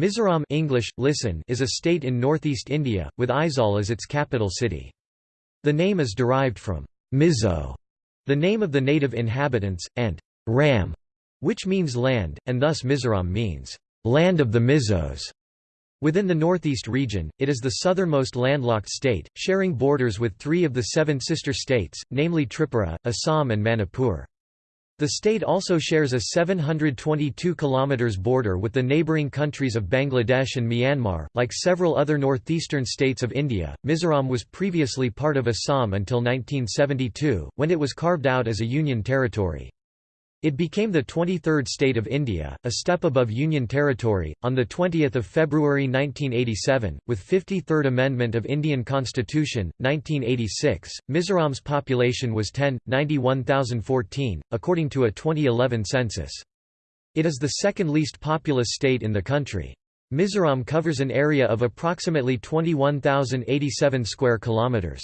Mizoram English, listen is a state in northeast India, with Aizawl as its capital city. The name is derived from Mizo, the name of the native inhabitants, and Ram, which means land, and thus Mizoram means land of the Mizos. Within the northeast region, it is the southernmost landlocked state, sharing borders with three of the seven sister states, namely Tripura, Assam and Manipur. The state also shares a 722 km border with the neighbouring countries of Bangladesh and Myanmar. Like several other northeastern states of India, Mizoram was previously part of Assam until 1972, when it was carved out as a union territory. It became the 23rd state of India, a step above Union territory, on 20 February 1987, with 53rd Amendment of Indian Constitution, 1986. Mizoram's population was 10,91,014, according to a 2011 census. It is the second least populous state in the country. Mizoram covers an area of approximately 21,087 square kilometres.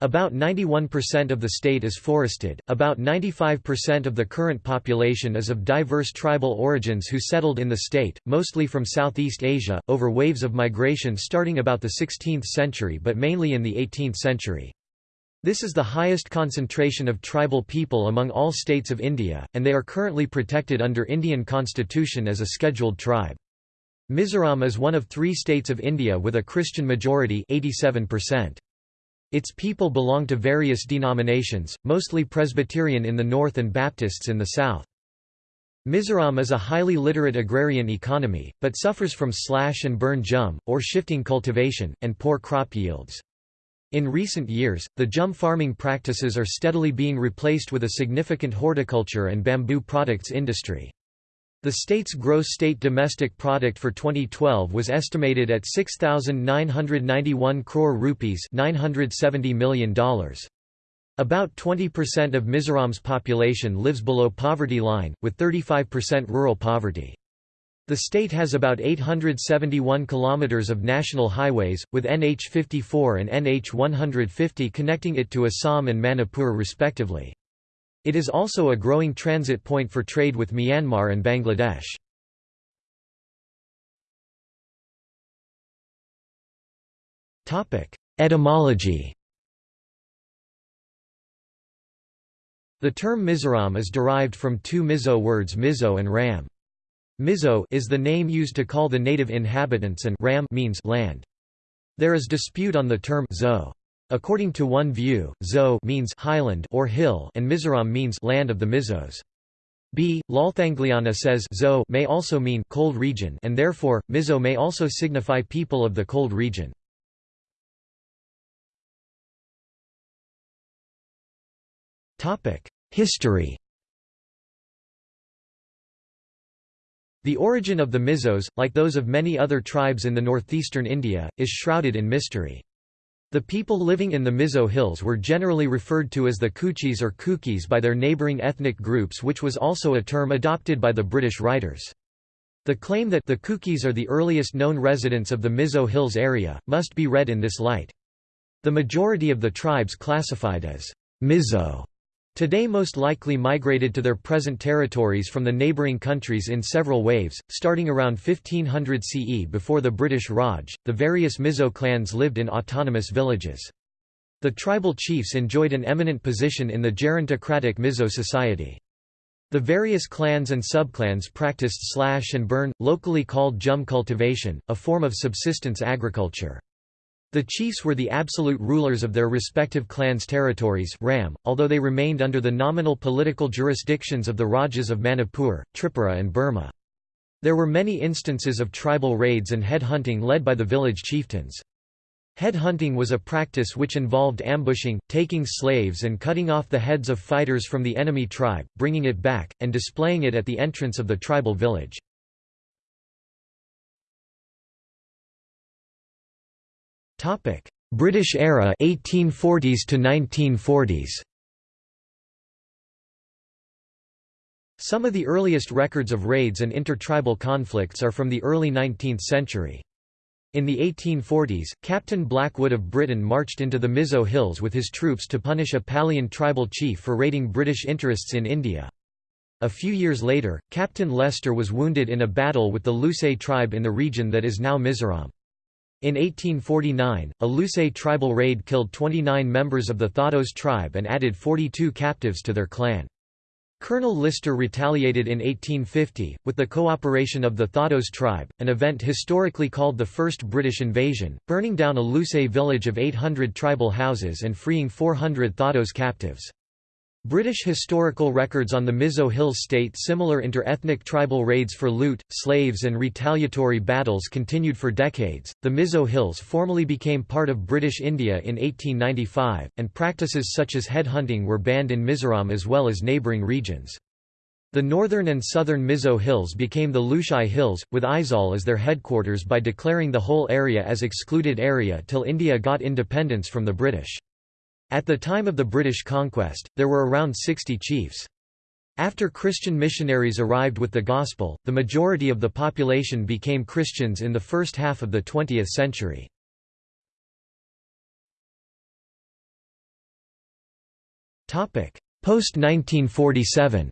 About 91% of the state is forested, about 95% of the current population is of diverse tribal origins who settled in the state, mostly from Southeast Asia, over waves of migration starting about the 16th century but mainly in the 18th century. This is the highest concentration of tribal people among all states of India, and they are currently protected under Indian constitution as a scheduled tribe. Mizoram is one of three states of India with a Christian majority 87%. Its people belong to various denominations, mostly Presbyterian in the north and Baptists in the south. Mizoram is a highly literate agrarian economy, but suffers from slash and burn jhum, or shifting cultivation, and poor crop yields. In recent years, the jhum farming practices are steadily being replaced with a significant horticulture and bamboo products industry. The state's gross state domestic product for 2012 was estimated at 6991 crore rupees, $970 million. About 20% of Mizoram's population lives below poverty line, with 35% rural poverty. The state has about 871 kilometers of national highways, with NH 54 and NH 150 connecting it to Assam and Manipur respectively. It is also a growing transit point for trade with Myanmar and Bangladesh. Etymology The term Mizoram is derived from two Mizo words Mizo and Ram. Mizo is the name used to call the native inhabitants and Ram means land. There is dispute on the term zo. According to one view, Zo means highland or hill and Mizoram means land of the Mizos. B. Lalthangliana says Zo may also mean cold region and therefore, Mizo may also signify people of the cold region. History The origin of the Mizos, like those of many other tribes in the northeastern India, is shrouded in mystery. The people living in the Mizo Hills were generally referred to as the Kuchis or Kukis by their neighbouring ethnic groups which was also a term adopted by the British writers. The claim that the Kukis are the earliest known residents of the Mizo Hills area, must be read in this light. The majority of the tribes classified as Mizo Today most likely migrated to their present territories from the neighbouring countries in several waves, starting around 1500 CE before the British Raj, the various Mizo clans lived in autonomous villages. The tribal chiefs enjoyed an eminent position in the gerontocratic Mizo society. The various clans and subclans practiced slash and burn, locally called jhum cultivation, a form of subsistence agriculture. The chiefs were the absolute rulers of their respective clans' territories Ram, although they remained under the nominal political jurisdictions of the Rajas of Manipur, Tripura and Burma. There were many instances of tribal raids and head-hunting led by the village chieftains. Head-hunting was a practice which involved ambushing, taking slaves and cutting off the heads of fighters from the enemy tribe, bringing it back, and displaying it at the entrance of the tribal village. Topic: British era 1840s to 1940s. Some of the earliest records of raids and intertribal conflicts are from the early 19th century. In the 1840s, Captain Blackwood of Britain marched into the Mizo Hills with his troops to punish a Palian tribal chief for raiding British interests in India. A few years later, Captain Lester was wounded in a battle with the Lusei tribe in the region that is now Mizoram. In 1849, a Lusei tribal raid killed 29 members of the Thados tribe and added 42 captives to their clan. Colonel Lister retaliated in 1850, with the cooperation of the Thados tribe, an event historically called the First British Invasion, burning down a Lusei village of 800 tribal houses and freeing 400 Thados captives. British historical records on the Mizo Hills state similar inter-ethnic tribal raids for loot, slaves and retaliatory battles continued for decades. The Mizo Hills formally became part of British India in 1895, and practices such as headhunting were banned in Mizoram as well as neighbouring regions. The northern and southern Mizo Hills became the Lushai Hills, with Aizawl as their headquarters by declaring the whole area as excluded area till India got independence from the British. At the time of the British conquest, there were around 60 chiefs. After Christian missionaries arrived with the Gospel, the majority of the population became Christians in the first half of the 20th century. Post-1947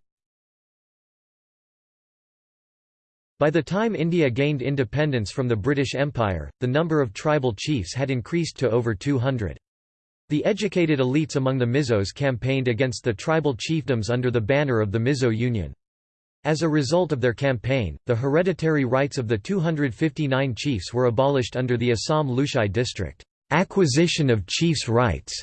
By the time India gained independence from the British Empire, the number of tribal chiefs had increased to over 200. The educated elites among the Mizos campaigned against the tribal chiefdoms under the banner of the Mizo Union. As a result of their campaign, the hereditary rights of the 259 chiefs were abolished under the Assam Lushai district Acquisition of Chiefs' Rights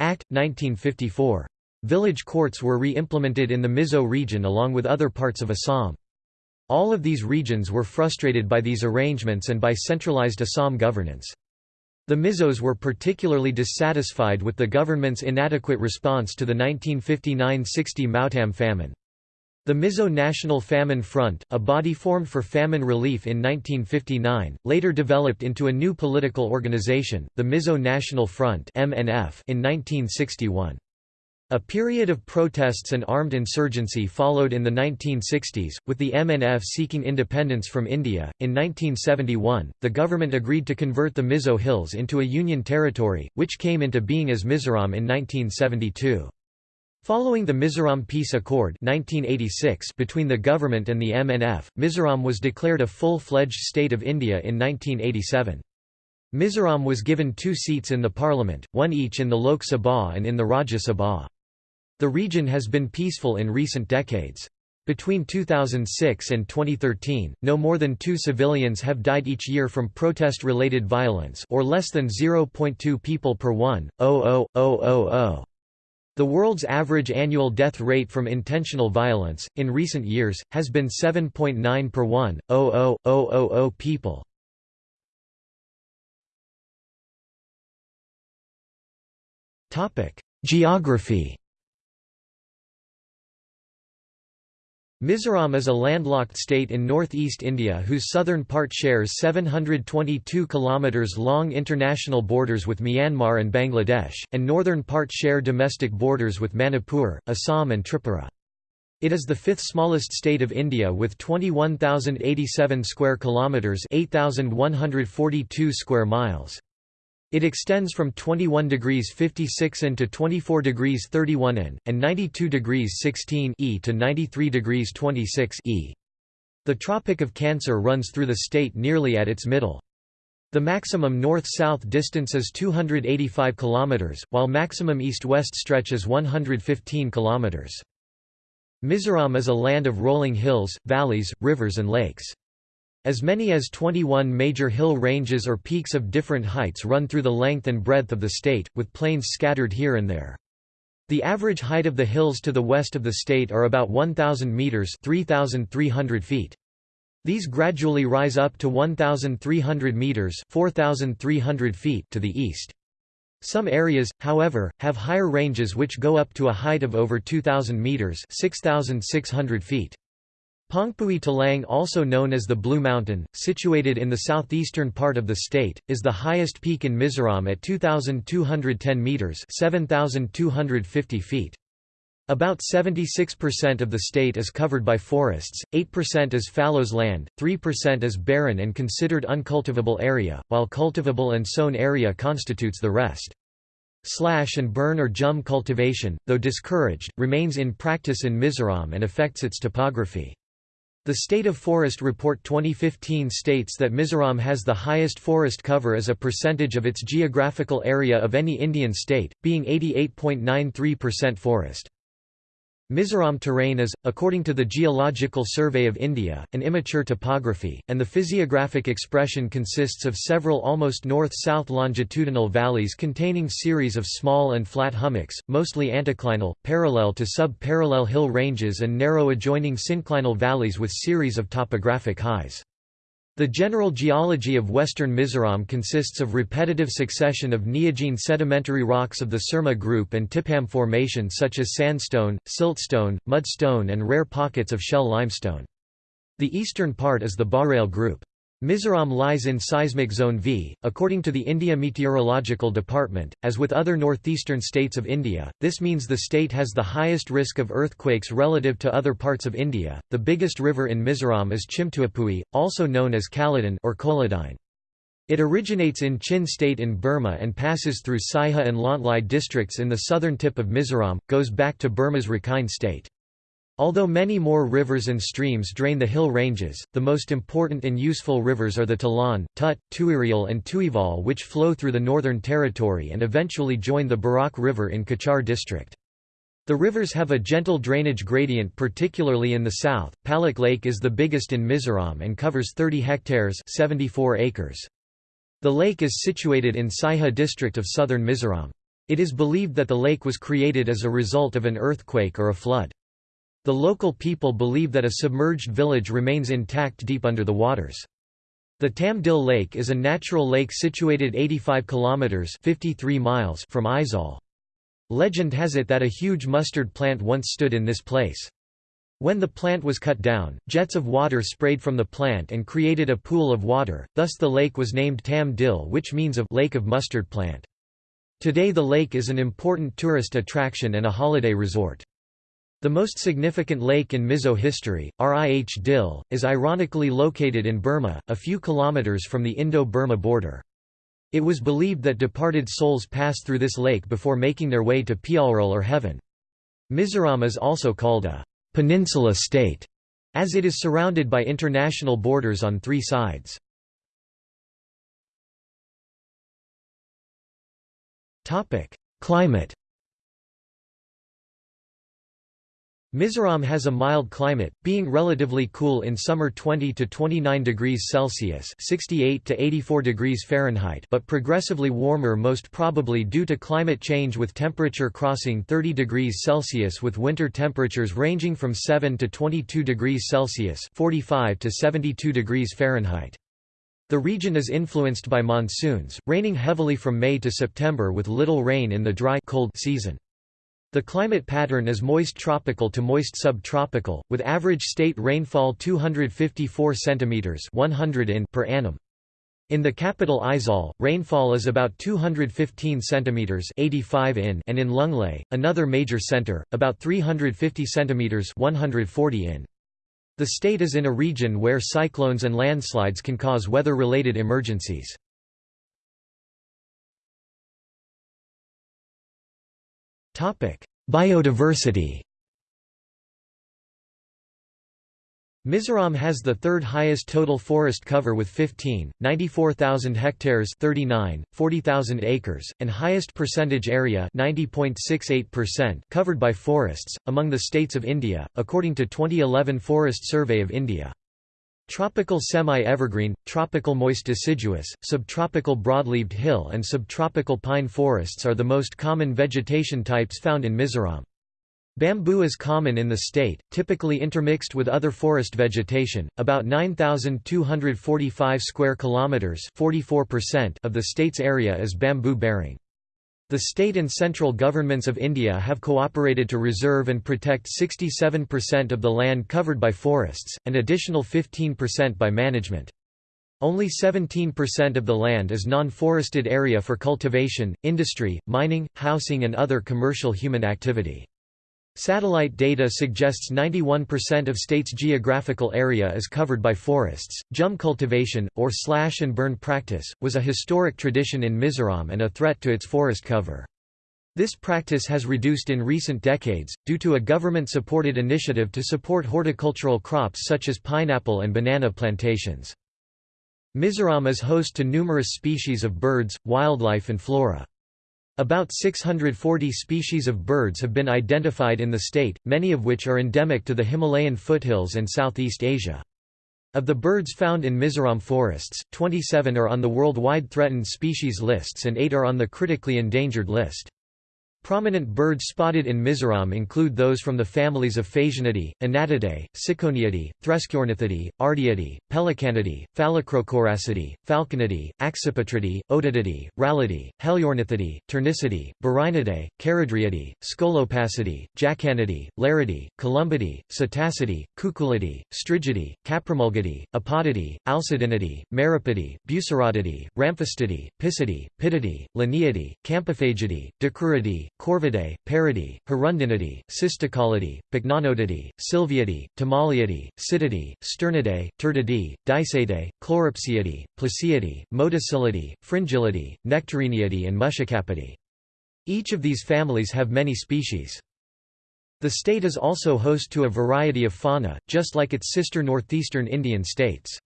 Act, 1954. Village courts were re-implemented in the Mizo region along with other parts of Assam. All of these regions were frustrated by these arrangements and by centralized Assam governance. The Mizos were particularly dissatisfied with the government's inadequate response to the 1959–60 Mautam famine. The Mizo National Famine Front, a body formed for famine relief in 1959, later developed into a new political organization, the Mizo National Front in 1961. A period of protests and armed insurgency followed in the 1960s, with the MNF seeking independence from India. In 1971, the government agreed to convert the Mizo Hills into a union territory, which came into being as Mizoram in 1972. Following the Mizoram Peace Accord 1986 between the government and the MNF, Mizoram was declared a full-fledged state of India in 1987. Mizoram was given two seats in the parliament, one each in the Lok Sabha and in the Rajya Sabha. The region has been peaceful in recent decades. Between 2006 and 2013, no more than two civilians have died each year from protest-related violence or less than 0.2 people per 1,000,000. The world's average annual death rate from intentional violence, in recent years, has been 7.9 per 1,000,000 people. Geography Mizoram is a landlocked state in northeast India whose southern part shares 722 km long international borders with Myanmar and Bangladesh, and northern part share domestic borders with Manipur, Assam and Tripura. It is the fifth smallest state of India with 21,087 square kilometers, 8,142 square miles. It extends from 21 degrees 56 in to 24 degrees 31 in, and 92 degrees 16 e to 93 degrees 26 e. The Tropic of Cancer runs through the state nearly at its middle. The maximum north-south distance is 285 km, while maximum east-west stretch is 115 km. Mizoram is a land of rolling hills, valleys, rivers and lakes. As many as 21 major hill ranges or peaks of different heights run through the length and breadth of the state, with plains scattered here and there. The average height of the hills to the west of the state are about 1,000 metres 3,300 feet. These gradually rise up to 1,300 metres 4,300 feet to the east. Some areas, however, have higher ranges which go up to a height of over 2,000 metres 6,600 feet. Pongpui Talang also known as the Blue Mountain, situated in the southeastern part of the state, is the highest peak in Mizoram at 2,210 metres 7,250 feet. About 76% of the state is covered by forests, 8% is fallows land, 3% is barren and considered uncultivable area, while cultivable and sown area constitutes the rest. Slash and burn or jhum cultivation, though discouraged, remains in practice in Mizoram and affects its topography. The State of Forest Report 2015 states that Mizoram has the highest forest cover as a percentage of its geographical area of any Indian state, being 88.93% forest. Mizoram terrain is, according to the Geological Survey of India, an immature topography, and the physiographic expression consists of several almost north-south longitudinal valleys containing series of small and flat hummocks, mostly anticlinal, parallel to sub-parallel hill ranges and narrow adjoining synclinal valleys with series of topographic highs. The general geology of western Mizoram consists of repetitive succession of neogene sedimentary rocks of the Surma group and Tipham formation such as sandstone, siltstone, mudstone and rare pockets of shell limestone. The eastern part is the Barail group. Mizoram lies in seismic zone V, according to the India Meteorological Department. As with other northeastern states of India, this means the state has the highest risk of earthquakes relative to other parts of India. The biggest river in Mizoram is Chhimtuipui, also known as Kaladan or Koladine. It originates in Chin state in Burma and passes through Saiha and Lawngtlai districts in the southern tip of Mizoram, goes back to Burma's Rakhine state. Although many more rivers and streams drain the hill ranges, the most important and useful rivers are the Talan, Tut, Tuirial and Tuivawl which flow through the Northern Territory and eventually join the Barak River in Cachar district. The rivers have a gentle drainage gradient particularly in the south. Palak Lake is the biggest in Mizoram and covers 30 hectares 74 acres. The lake is situated in Saiha district of southern Mizoram. It is believed that the lake was created as a result of an earthquake or a flood. The local people believe that a submerged village remains intact deep under the waters. The Tam Dil Lake is a natural lake situated 85 kilometers (53 miles) from Aizawl. Legend has it that a huge mustard plant once stood in this place. When the plant was cut down, jets of water sprayed from the plant and created a pool of water, thus the lake was named Tam Dil which means of lake of mustard plant. Today the lake is an important tourist attraction and a holiday resort. The most significant lake in Mizo history, Rih Dil, is ironically located in Burma, a few kilometers from the Indo-Burma border. It was believed that departed souls pass through this lake before making their way to Pialral or heaven. Mizoram is also called a peninsula state, as it is surrounded by international borders on three sides. Climate Mizoram has a mild climate, being relatively cool in summer 20 to 29 degrees Celsius (68 to 84 degrees Fahrenheit), but progressively warmer most probably due to climate change with temperature crossing 30 degrees Celsius with winter temperatures ranging from 7 to 22 degrees Celsius (45 to 72 degrees Fahrenheit). The region is influenced by monsoons, raining heavily from May to September with little rain in the dry cold season. The climate pattern is moist tropical to moist subtropical, with average state rainfall 254 cm 100 in per annum. In the capital Aizawl, rainfall is about 215 cm 85 in and in Lawngtlai, another major center, about 350 cm 140 in. The state is in a region where cyclones and landslides can cause weather-related emergencies. Biodiversity Mizoram has the third highest total forest cover with 15, 94,000 hectares 39, 40,000 acres, and highest percentage area 90.68% covered by forests, among the states of India, according to 2011 Forest Survey of India. Tropical semi-evergreen, tropical moist deciduous, subtropical broadleaved hill and subtropical pine forests are the most common vegetation types found in Mizoram. Bamboo is common in the state, typically intermixed with other forest vegetation. About 9245 square kilometers, 44% of the state's area is bamboo bearing. The state and central governments of India have cooperated to reserve and protect 67% of the land covered by forests, and additional 15% by management. Only 17% of the land is non-forested area for cultivation, industry, mining, housing and other commercial human activity. Satellite data suggests 91% of state's geographical area is covered by forests. Jhum cultivation, or slash and burn practice, was a historic tradition in Mizoram and a threat to its forest cover. This practice has reduced in recent decades, due to a government-supported initiative to support horticultural crops such as pineapple and banana plantations. Mizoram is host to numerous species of birds, wildlife and flora. About 640 species of birds have been identified in the state, many of which are endemic to the Himalayan foothills and Southeast Asia. Of the birds found in Mizoram forests, 27 are on the worldwide threatened species lists and 8 are on the critically endangered list. Prominent birds spotted in Mizoram include those from the families of Phasianidae, Anatidae, Ciconiidae, Threskiornithidae, Ardeidae, Pelecanidae, Phalacrocoracidae, Falconidae, Accipitridae, Otididae, Rallidae, Heliornithidae, Ptericidae, Burhinidae, Charadriidae, Scolopacidae, Jacanidae, Laridae, Columbidae, Psittacidae, Cuculidae, Strigidae, Caprimulgidae, Apodidae, Alcedinidae, Meropidae, Bucerotidae, Ramphastidae, Picidae, Pittidae, Laniidae, Campephagidae, Dicruridae, Corvidae, Paridae, Hirundinidae, Cisticolidae, Pycnonidae, Sylviidae, Timaliidae, Sittidae, Sternidae, Turdidae, Dicaeidae, Chloropseidae, Ploceidae, Motacillidae, Fringillidae, Nectariniidae and Muscicapidae. Each of these families have many species. The state is also host to a variety of fauna, just like its sister northeastern Indian states.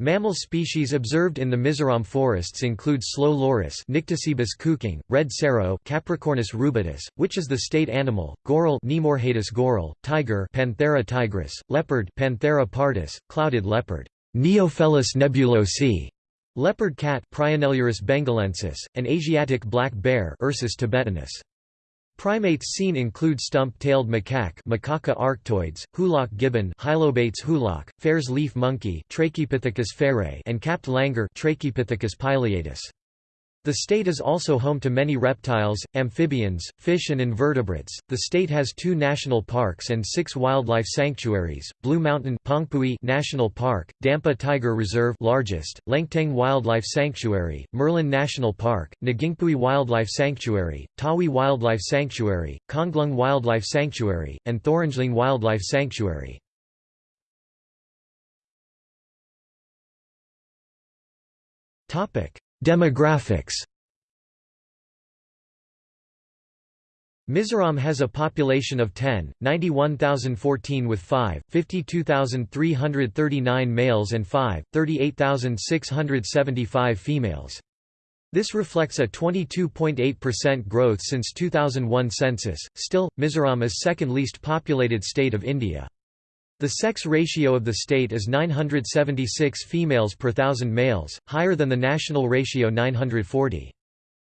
Mammal species observed in the Mizoram forests include slow loris Nycticebus coucang, red serow Capricornis rubidus, which is the state animal, goral Naemorhedus goral, tiger Panthera tigris, leopard Panthera pardus, clouded leopard Neofelis nebulosa, leopard cat Prionailurus bengalensis, and Asiatic black bear Ursus thibetanus. Primates seen include stump-tailed macaque Macaca arctoides, hoolock gibbon Hylobates hoolock, Phayre's leaf monkey Trachypithecus phayrei and capped langur Trachypithecus pileatus. The state is also home to many reptiles, amphibians, fish and invertebrates. The state has two national parks and six wildlife sanctuaries: Blue Mountain Pongpui National Park, Dampa Tiger Reserve largest, Lengteng Wildlife Sanctuary, Murlen National Park, Ngingpui Wildlife Sanctuary, Tawi Wildlife Sanctuary, Konglung Wildlife Sanctuary, and Thorangeling Wildlife Sanctuary. Topic: Demographics Mizoram has a population of 10, 91,014 with 5, 52,339 males and 5, 38,675 females. This reflects a 22.8% growth since 2001 census. Still, Mizoram is second least populated state of India. The sex ratio of the state is 976 females per thousand males, higher than the national ratio 940.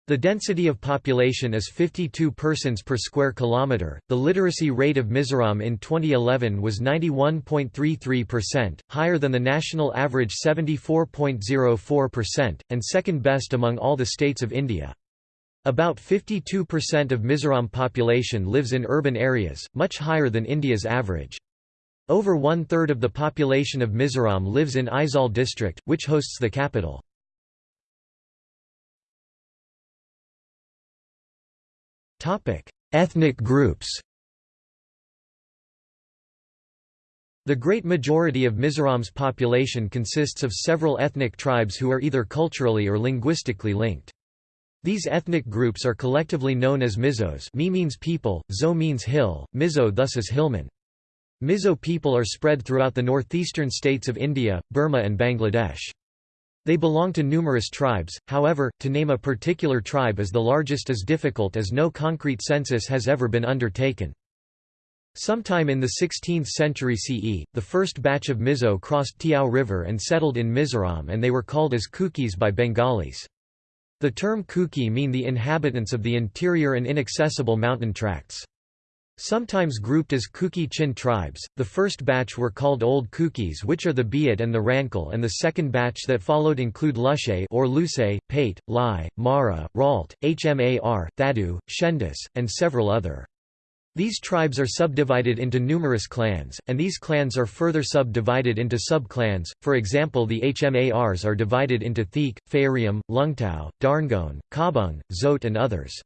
The density of population is 52 persons per square kilometre. The literacy rate of Mizoram in 2011 was 91.33%, higher than the national average 74.04%, and second best among all the states of India. About 52% of Mizoram population lives in urban areas, much higher than India's average. Over one-third of the population of Mizoram lives in Aizawl district, which hosts the capital. Ethnic groups The great majority of Mizoram's population consists of several ethnic tribes who are either culturally or linguistically linked. These ethnic groups are collectively known as Mizos Mi means people, Zo means hill, Mizo thus is hillman. Mizo people are spread throughout the northeastern states of India, Burma and Bangladesh. They belong to numerous tribes, however, to name a particular tribe as the largest is difficult as no concrete census has ever been undertaken. Sometime in the 16th century CE, the first batch of Mizo crossed Tiao River and settled in Mizoram and they were called as Kukis by Bengalis. The term Kuki mean the inhabitants of the interior and inaccessible mountain tracts. Sometimes grouped as Kuki Chin tribes, the first batch were called Old Kukis which are the Biat and the Rankal and the second batch that followed include Lushe or Luse, Pate, Lai, Mara, Ralt, Hmar, Thadu, Shendus, and several other. These tribes are subdivided into numerous clans, and these clans are further subdivided into sub-clans, for example the Hmars are divided into Theek, Phayarium, Lungtao, Darngon, Kabung, Zote and others.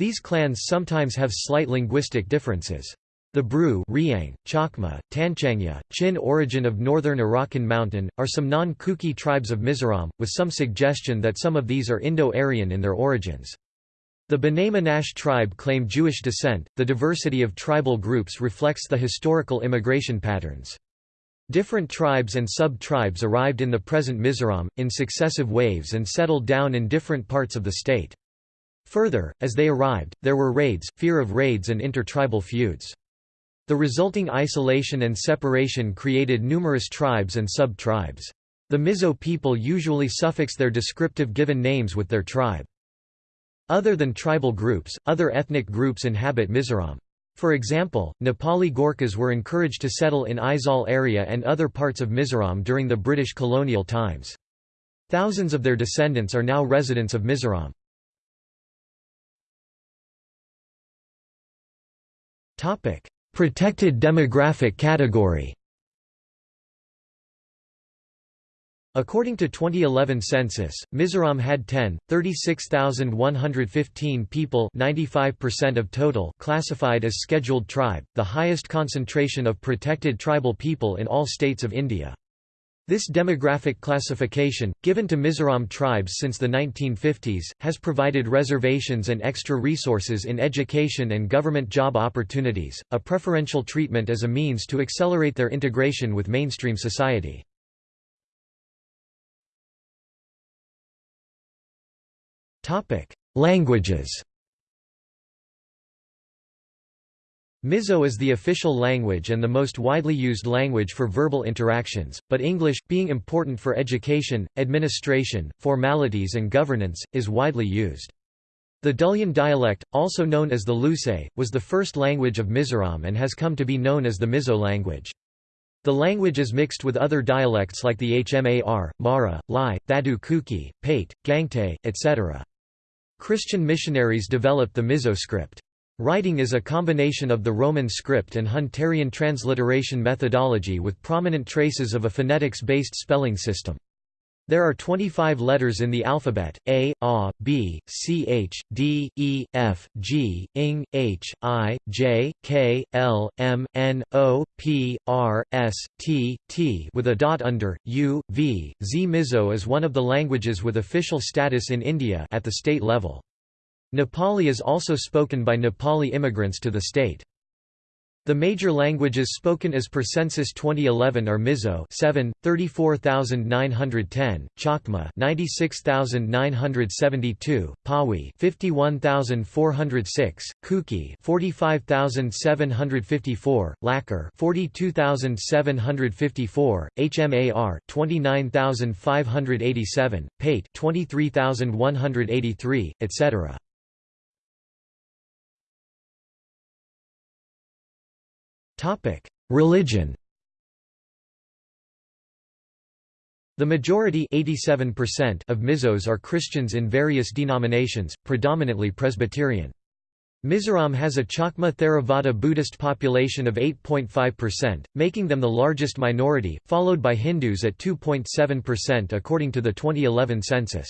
These clans sometimes have slight linguistic differences. The Bru Riang, Chakma, Tanchangya, Chin origin of northern Arakan mountain, are some non-Kuki tribes of Mizoram, with some suggestion that some of these are Indo-Aryan in their origins. The B'nai Menashe tribe claim Jewish descent. The diversity of tribal groups reflects the historical immigration patterns. Different tribes and sub-tribes arrived in the present Mizoram, in successive waves and settled down in different parts of the state. Further, as they arrived, there were raids, fear of raids and intertribal feuds. The resulting isolation and separation created numerous tribes and sub-tribes. The Mizo people usually suffix their descriptive given names with their tribe. Other than tribal groups, other ethnic groups inhabit Mizoram. For example, Nepali Gorkhas were encouraged to settle in Aizawl area and other parts of Mizoram during the British colonial times. Thousands of their descendants are now residents of Mizoram. Protected demographic category According to 2011 census, Mizoram had 10, 36,115 people 95% of total classified as scheduled tribe, the highest concentration of protected tribal people in all states of India. This demographic classification, given to Mizoram tribes since the 1950s, has provided reservations and extra resources in education and government job opportunities, a preferential treatment as a means to accelerate their integration with mainstream society. Languages Mizo is the official language and the most widely used language for verbal interactions, but English, being important for education, administration, formalities and governance, is widely used. The Duhlian dialect, also known as the Lusei, was the first language of Mizoram and has come to be known as the Mizo language. The language is mixed with other dialects like the Hmar, Mara, Lai, Thadu Kuki, Pate, Gangte, etc. Christian missionaries developed the Mizo script. Writing is a combination of the Roman script and Hunterian transliteration methodology with prominent traces of a phonetics-based spelling system. There are 25 letters in the alphabet, A, A, B, C, H, D, E, F, G, Ing, H, I, J, K, L, M, N, O, P, R, S, T, T with a dot under, U, V. Z Mizo is one of the languages with official status in India at the state level. Nepali is also spoken by Nepali immigrants to the state. The major languages spoken as per census 2011 are Mizo 7, 34,910, Chakma 96,972, Pawi 51,406, Kuki 45,754, Lakher 42,754, Hmar 29,587, Pate 23,183, etc. Religion The majority of Mizos are Christians in various denominations, predominantly Presbyterian. Mizoram has a Chakma Theravada Buddhist population of 8.5%, making them the largest minority, followed by Hindus at 2.7% according to the 2011 census.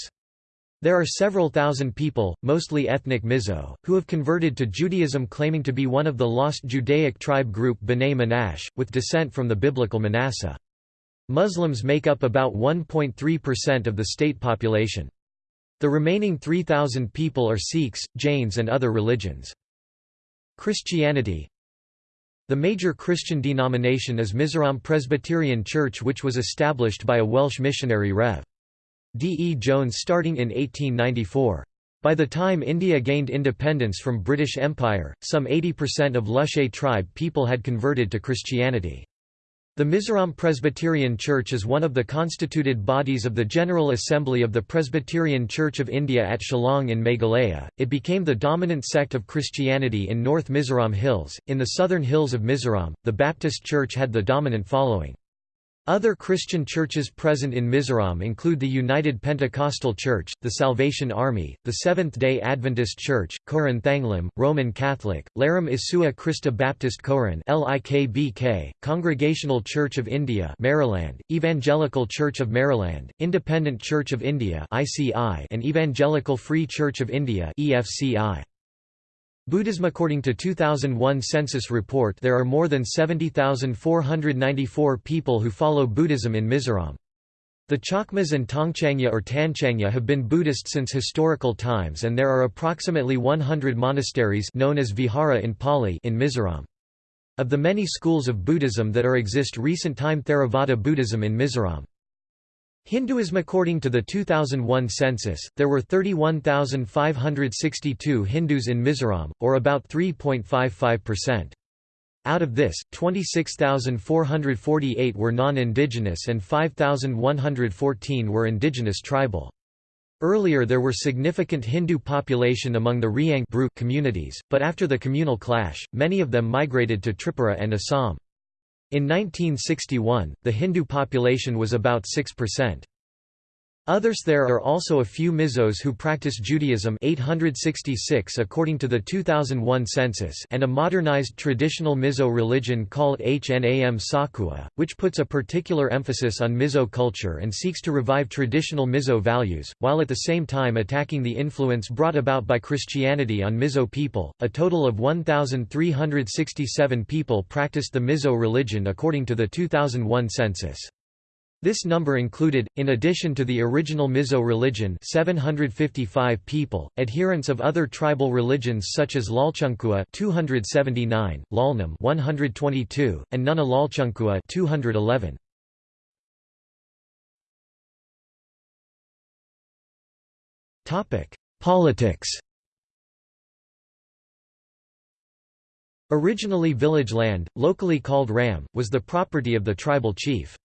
There are several thousand people, mostly ethnic Mizo, who have converted to Judaism claiming to be one of the lost Judaic tribe group B'nai Menashe, with descent from the biblical Manasseh. Muslims make up about 1.3% of the state population. The remaining 3,000 people are Sikhs, Jains and other religions. Christianity The major Christian denomination is Mizoram Presbyterian Church which was established by a Welsh missionary Rev. D. E. Jones starting in 1894. By the time India gained independence from British Empire, some 80% of Lushe tribe people had converted to Christianity. The Mizoram Presbyterian Church is one of the constituted bodies of the General Assembly of the Presbyterian Church of India at Shillong in Meghalaya. It became the dominant sect of Christianity in North Mizoram Hills. In the southern hills of Mizoram, the Baptist Church had the dominant following. Other Christian churches present in Mizoram include the United Pentecostal Church, the Salvation Army, the Seventh-day Adventist Church, Koran Thanglim, Roman Catholic, Laram Isua Christa Baptist Koran LIKBK, Congregational Church of India Maraland, Evangelical Church of Maraland, Independent Church of India ICI, and Evangelical Free Church of India EFCI. Buddhism According to 2001 census report there are more than 70,494 people who follow Buddhism in Mizoram. The Chakmas and Tongchangya or Tanchangya have been Buddhist since historical times and there are approximately 100 monasteries known as vihara in Pali in Mizoram. Of the many schools of Buddhism that are exist recent time Theravada Buddhism in Mizoram. Hinduism According to the 2001 census, there were 31,562 Hindus in Mizoram, or about 3.55%. Out of this, 26,448 were non-indigenous and 5,114 were indigenous tribal. Earlier there were significant Hindu population among the Riang communities, but after the communal clash, many of them migrated to Tripura and Assam. In 1961, the Hindu population was about 6%. Others There are also a few Mizos who practice Judaism 866 according to the 2001 census and a modernized traditional Mizo religion called Hnam Sakhua, which puts a particular emphasis on Mizo culture and seeks to revive traditional Mizo values, while at the same time attacking the influence brought about by Christianity on Mizo people. A total of 1,367 people practiced the Mizo religion according to the 2001 census. This number included, in addition to the original Mizo religion 755 people, adherents of other tribal religions such as Lalchunkua 279, Lalnam 122, and Nunna Lalchunkua 211. Politics Originally village land, locally called ram, was the property of the tribal chief.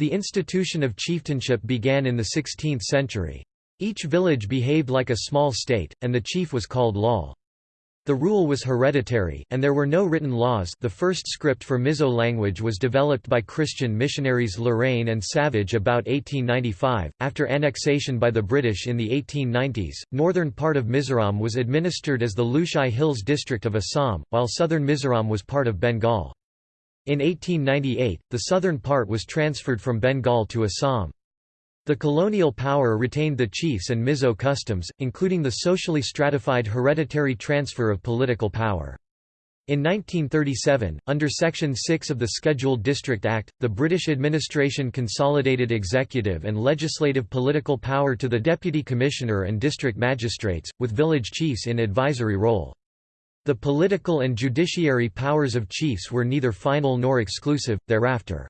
The institution of chieftainship began in the 16th century. Each village behaved like a small state, and the chief was called law. The rule was hereditary, and there were no written laws the first script for Mizo language was developed by Christian missionaries Lorrain and Savidge about 1895. After annexation by the British in the 1890s, northern part of Mizoram was administered as the Lushai Hills district of Assam, while southern Mizoram was part of Bengal. In 1898, the southern part was transferred from Bengal to Assam. The colonial power retained the chiefs and Mizo customs, including the socially stratified hereditary transfer of political power. In 1937, under Section 6 of the Scheduled District Act, the British administration consolidated executive and legislative political power to the Deputy Commissioner and district magistrates, with village chiefs in advisory role. The political and judiciary powers of chiefs were neither final nor exclusive, thereafter.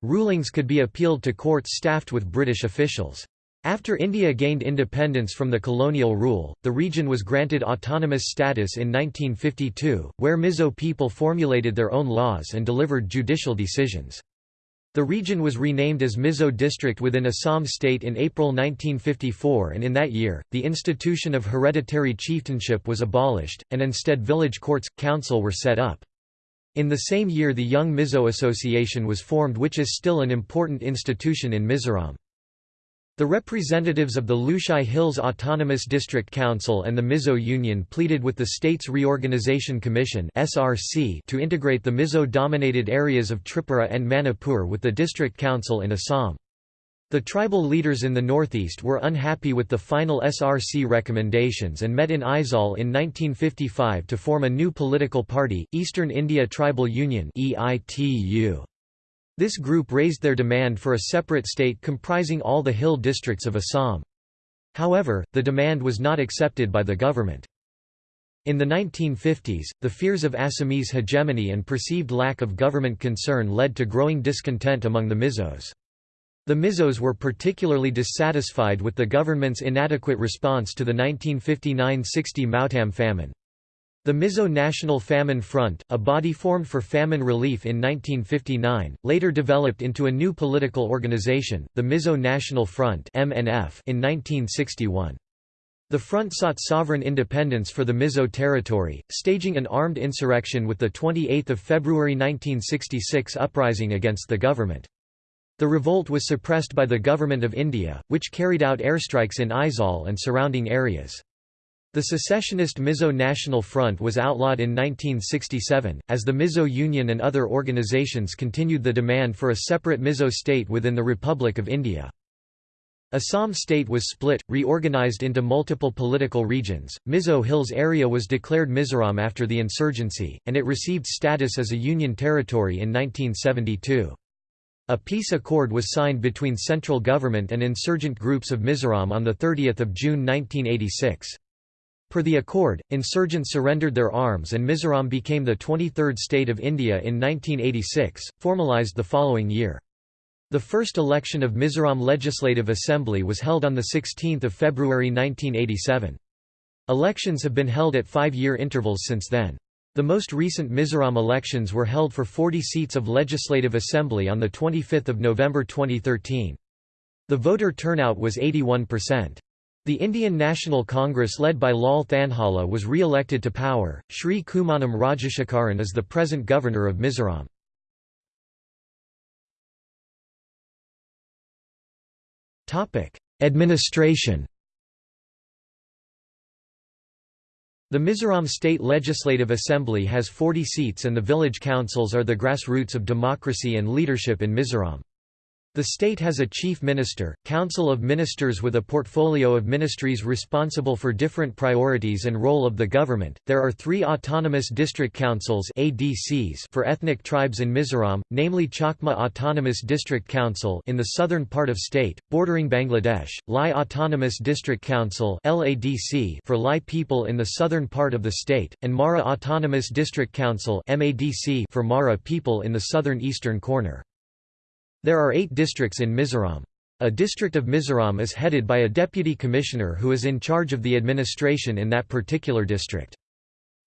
Rulings could be appealed to courts staffed with British officials. After India gained independence from the colonial rule, the region was granted autonomous status in 1952, where Mizo people formulated their own laws and delivered judicial decisions. The region was renamed as Mizo district within Assam state in April 1954 and in that year, the institution of hereditary chieftainship was abolished, and instead village courts, council were set up. In the same year the Young Mizo Association was formed which is still an important institution in Mizoram. The representatives of the Lushai Hills Autonomous District Council and the Mizo Union pleaded with the States Reorganization Commission to integrate the Mizo-dominated areas of Tripura and Manipur with the District Council in Assam. The tribal leaders in the northeast were unhappy with the final SRC recommendations and met in Aizawl in 1955 to form a new political party, Eastern India Tribal Union EITU. This group raised their demand for a separate state comprising all the hill districts of Assam. However, the demand was not accepted by the government. In the 1950s, the fears of Assamese hegemony and perceived lack of government concern led to growing discontent among the Mizos. The Mizos were particularly dissatisfied with the government's inadequate response to the 1959–60 Mautam famine. The Mizo National Famine Front, a body formed for famine relief in 1959, later developed into a new political organization, the Mizo National Front in 1961. The front sought sovereign independence for the Mizo territory, staging an armed insurrection with the 28 February 1966 uprising against the government. The revolt was suppressed by the Government of India, which carried out airstrikes in Aizawl and surrounding areas. The secessionist Mizo National Front was outlawed in 1967, as the Mizo Union and other organizations continued the demand for a separate Mizo state within the Republic of India. Assam state was split, reorganized into multiple political regions. Mizo Hills area was declared Mizoram after the insurgency, and it received status as a union territory in 1972. A peace accord was signed between central government and insurgent groups of Mizoram on 30 June 1986. Per the accord, insurgents surrendered their arms and Mizoram became the 23rd state of India in 1986, formalised the following year. The first election of Mizoram Legislative Assembly was held on 16 February 1987. Elections have been held at five-year intervals since then. The most recent Mizoram elections were held for 40 seats of Legislative Assembly on 25 November 2013. The voter turnout was 81%. The Indian National Congress led by Lal Thanhawla was re-elected to power. Sri Kummanam Rajasekharan is the present governor of Mizoram. Administration The Mizoram State Legislative Assembly has 40 seats and the village councils are the grassroots of democracy and leadership in Mizoram. The state has a chief minister, council of ministers with a portfolio of ministries responsible for different priorities and role of the government. There are 3 autonomous district councils (ADCs) for ethnic tribes in Mizoram, namely Chakma Autonomous District Council in the southern part of state bordering Bangladesh, Lai Autonomous District Council (LADC) for Lai people in the southern part of the state, and Mara Autonomous District Council (MADC) for Mara people in the southern eastern corner. There are eight districts in Mizoram. A district of Mizoram is headed by a deputy commissioner who is in charge of the administration in that particular district.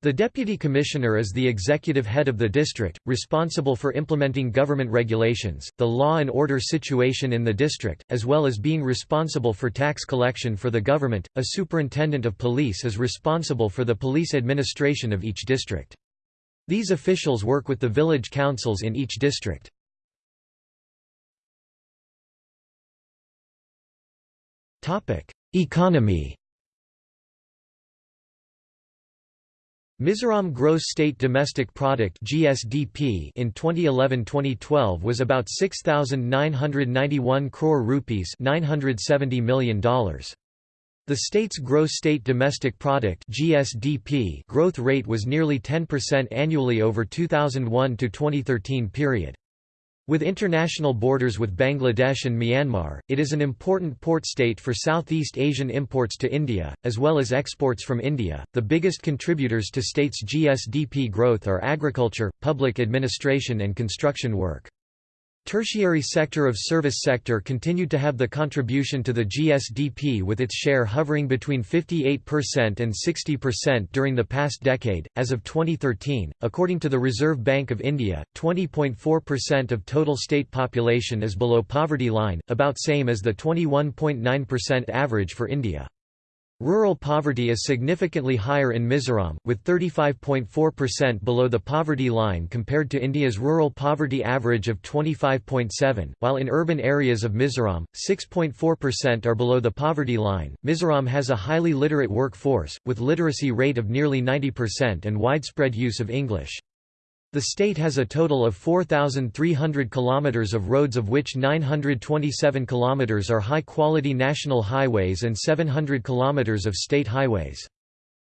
The deputy commissioner is the executive head of the district, responsible for implementing government regulations, the law and order situation in the district, as well as being responsible for tax collection for the government. A superintendent of police is responsible for the police administration of each district. These officials work with the village councils in each district. Economy Mizoram Gross State Domestic Product (GSDP) in 2011-2012 was about 6991 crore rupees, 970 million dollars. The state's gross state domestic product (GSDP) growth rate was nearly 10% annually over 2001 to 2013 period. With international borders with Bangladesh and Myanmar, it is an important port state for Southeast Asian imports to India, as well as exports from India. The biggest contributors to state's GSDP growth are agriculture, public administration, and construction work. Tertiary sector of service sector continued to have the contribution to the GSDP with its share hovering between 58% and 60% during the past decade. As of 2013, according to the Reserve Bank of India, 20.4% of total state population is below poverty line, about same as the 21.9% average for India. Rural poverty is significantly higher in Mizoram, with 35.4% below the poverty line compared to India's rural poverty average of 25.7, while in urban areas of Mizoram, 6.4% are below the poverty line. Mizoram has a highly literate workforce, with literacy rate of nearly 90% and widespread use of English. The state has a total of 4,300 kilometers of roads of which 927 kilometers are high-quality national highways and 700 kilometers of state highways.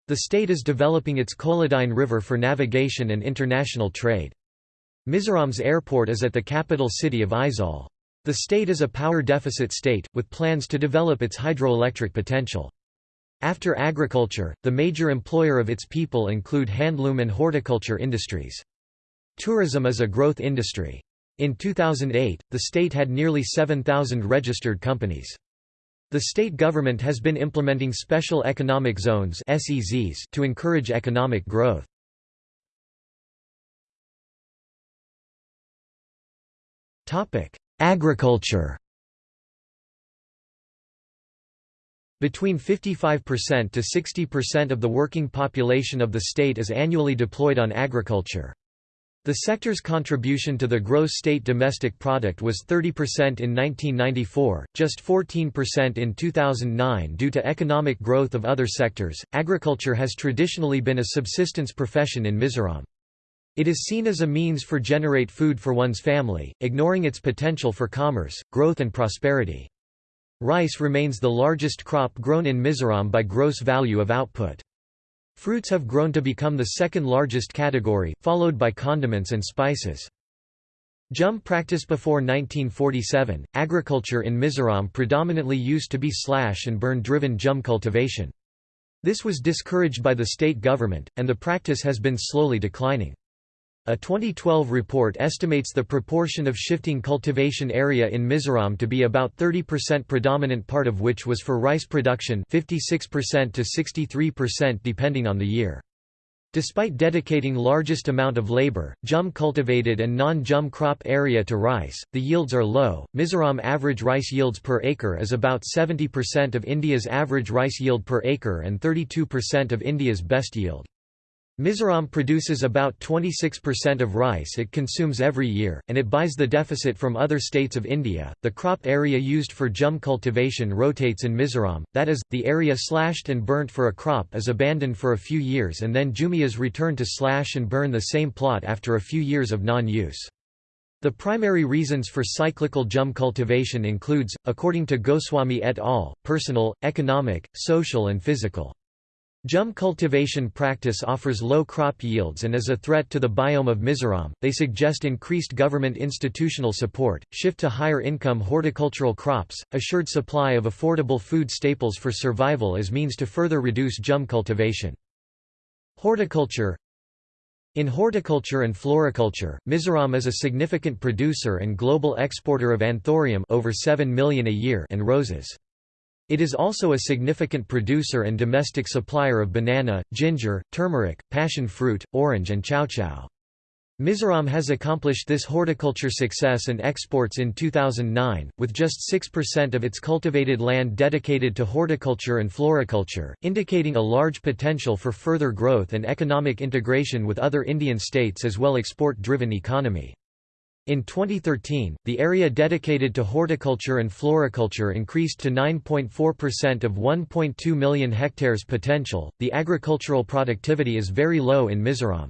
The state is developing its Kolodine River for navigation and international trade. Mizoram's airport is at the capital city of Aizawl. The state is a power deficit state, with plans to develop its hydroelectric potential. After agriculture, the major employer of its people include handloom and horticulture industries. Tourism is a growth industry. In 2008, the state had nearly 7,000 registered companies. The state government has been implementing special economic zones SEZs to encourage economic growth. Agriculture Between 55% to 60% of the working population of the state is annually deployed on agriculture. The sector's contribution to the gross state domestic product was 30% in 1994, just 14% in 2009 due to economic growth of other sectors. Agriculture has traditionally been a subsistence profession in Mizoram. It is seen as a means for generate food for one's family, ignoring its potential for commerce, growth and prosperity. Rice remains the largest crop grown in Mizoram by gross value of output. Fruits have grown to become the second largest category, followed by condiments and spices. Jhum practice before 1947, agriculture in Mizoram predominantly used to be slash and burn driven jhum cultivation. This was discouraged by the state government, and the practice has been slowly declining. A 2012 report estimates the proportion of shifting cultivation area in Mizoram to be about 30% predominant part of which was for rice production 56% to 63% depending on the year. Despite dedicating largest amount of labor, jhum cultivated and non-jhum crop area to rice, the yields are low. Mizoram average rice yields per acre is about 70% of India's average rice yield per acre and 32% of India's best yield. Mizoram produces about 26% of rice it consumes every year, and it buys the deficit from other states of India. The crop area used for jhum cultivation rotates in Mizoram, that is, the area slashed and burnt for a crop is abandoned for a few years and then Jhumias return to slash and burn the same plot after a few years of non-use. The primary reasons for cyclical jhum cultivation includes, according to Goswami et al., personal, economic, social and physical. Jhum cultivation practice offers low crop yields and is a threat to the biome of Mizoram. They suggest increased government institutional support, shift to higher income horticultural crops, assured supply of affordable food staples for survival as means to further reduce jhum cultivation. Horticulture In horticulture and floriculture, Mizoram is a significant producer and global exporter of anthurium over 7 million a year and roses. It is also a significant producer and domestic supplier of banana, ginger, turmeric, passion fruit, orange and chowchow. Mizoram has accomplished this horticulture success and exports in 2009, with just 6% of its cultivated land dedicated to horticulture and floriculture, indicating a large potential for further growth and economic integration with other Indian states as well as export-driven economy. In 2013, the area dedicated to horticulture and floriculture increased to 9.4% of 1.2 million hectares potential. The agricultural productivity is very low in Mizoram.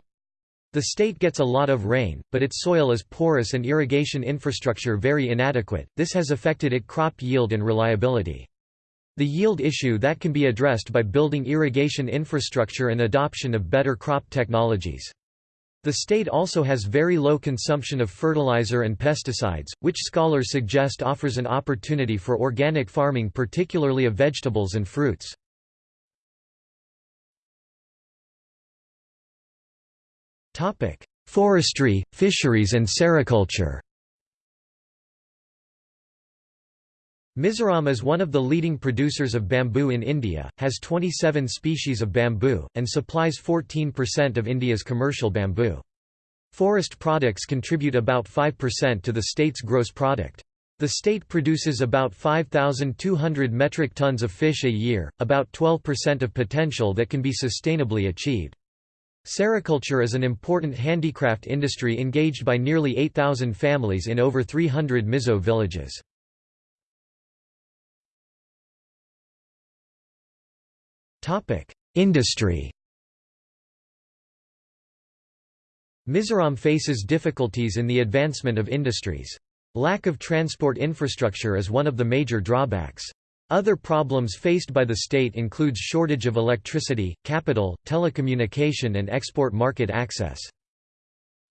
The state gets a lot of rain, but its soil is porous and irrigation infrastructure very inadequate. This has affected its crop yield and reliability. The yield issue that can be addressed by building irrigation infrastructure and adoption of better crop technologies. The state also has very low consumption of fertilizer and pesticides, which scholars suggest offers an opportunity for organic farming particularly of vegetables and fruits. Forestry, fisheries and sericulture Mizoram is one of the leading producers of bamboo in India, has 27 species of bamboo, and supplies 14% of India's commercial bamboo. Forest products contribute about 5% to the state's gross product. The state produces about 5,200 metric tons of fish a year, about 12% of potential that can be sustainably achieved. Sericulture is an important handicraft industry engaged by nearly 8,000 families in over 300 Mizo villages. Industry Mizoram faces difficulties in the advancement of industries. Lack of transport infrastructure is one of the major drawbacks. Other problems faced by the state includes shortage of electricity, capital, telecommunication and export market access.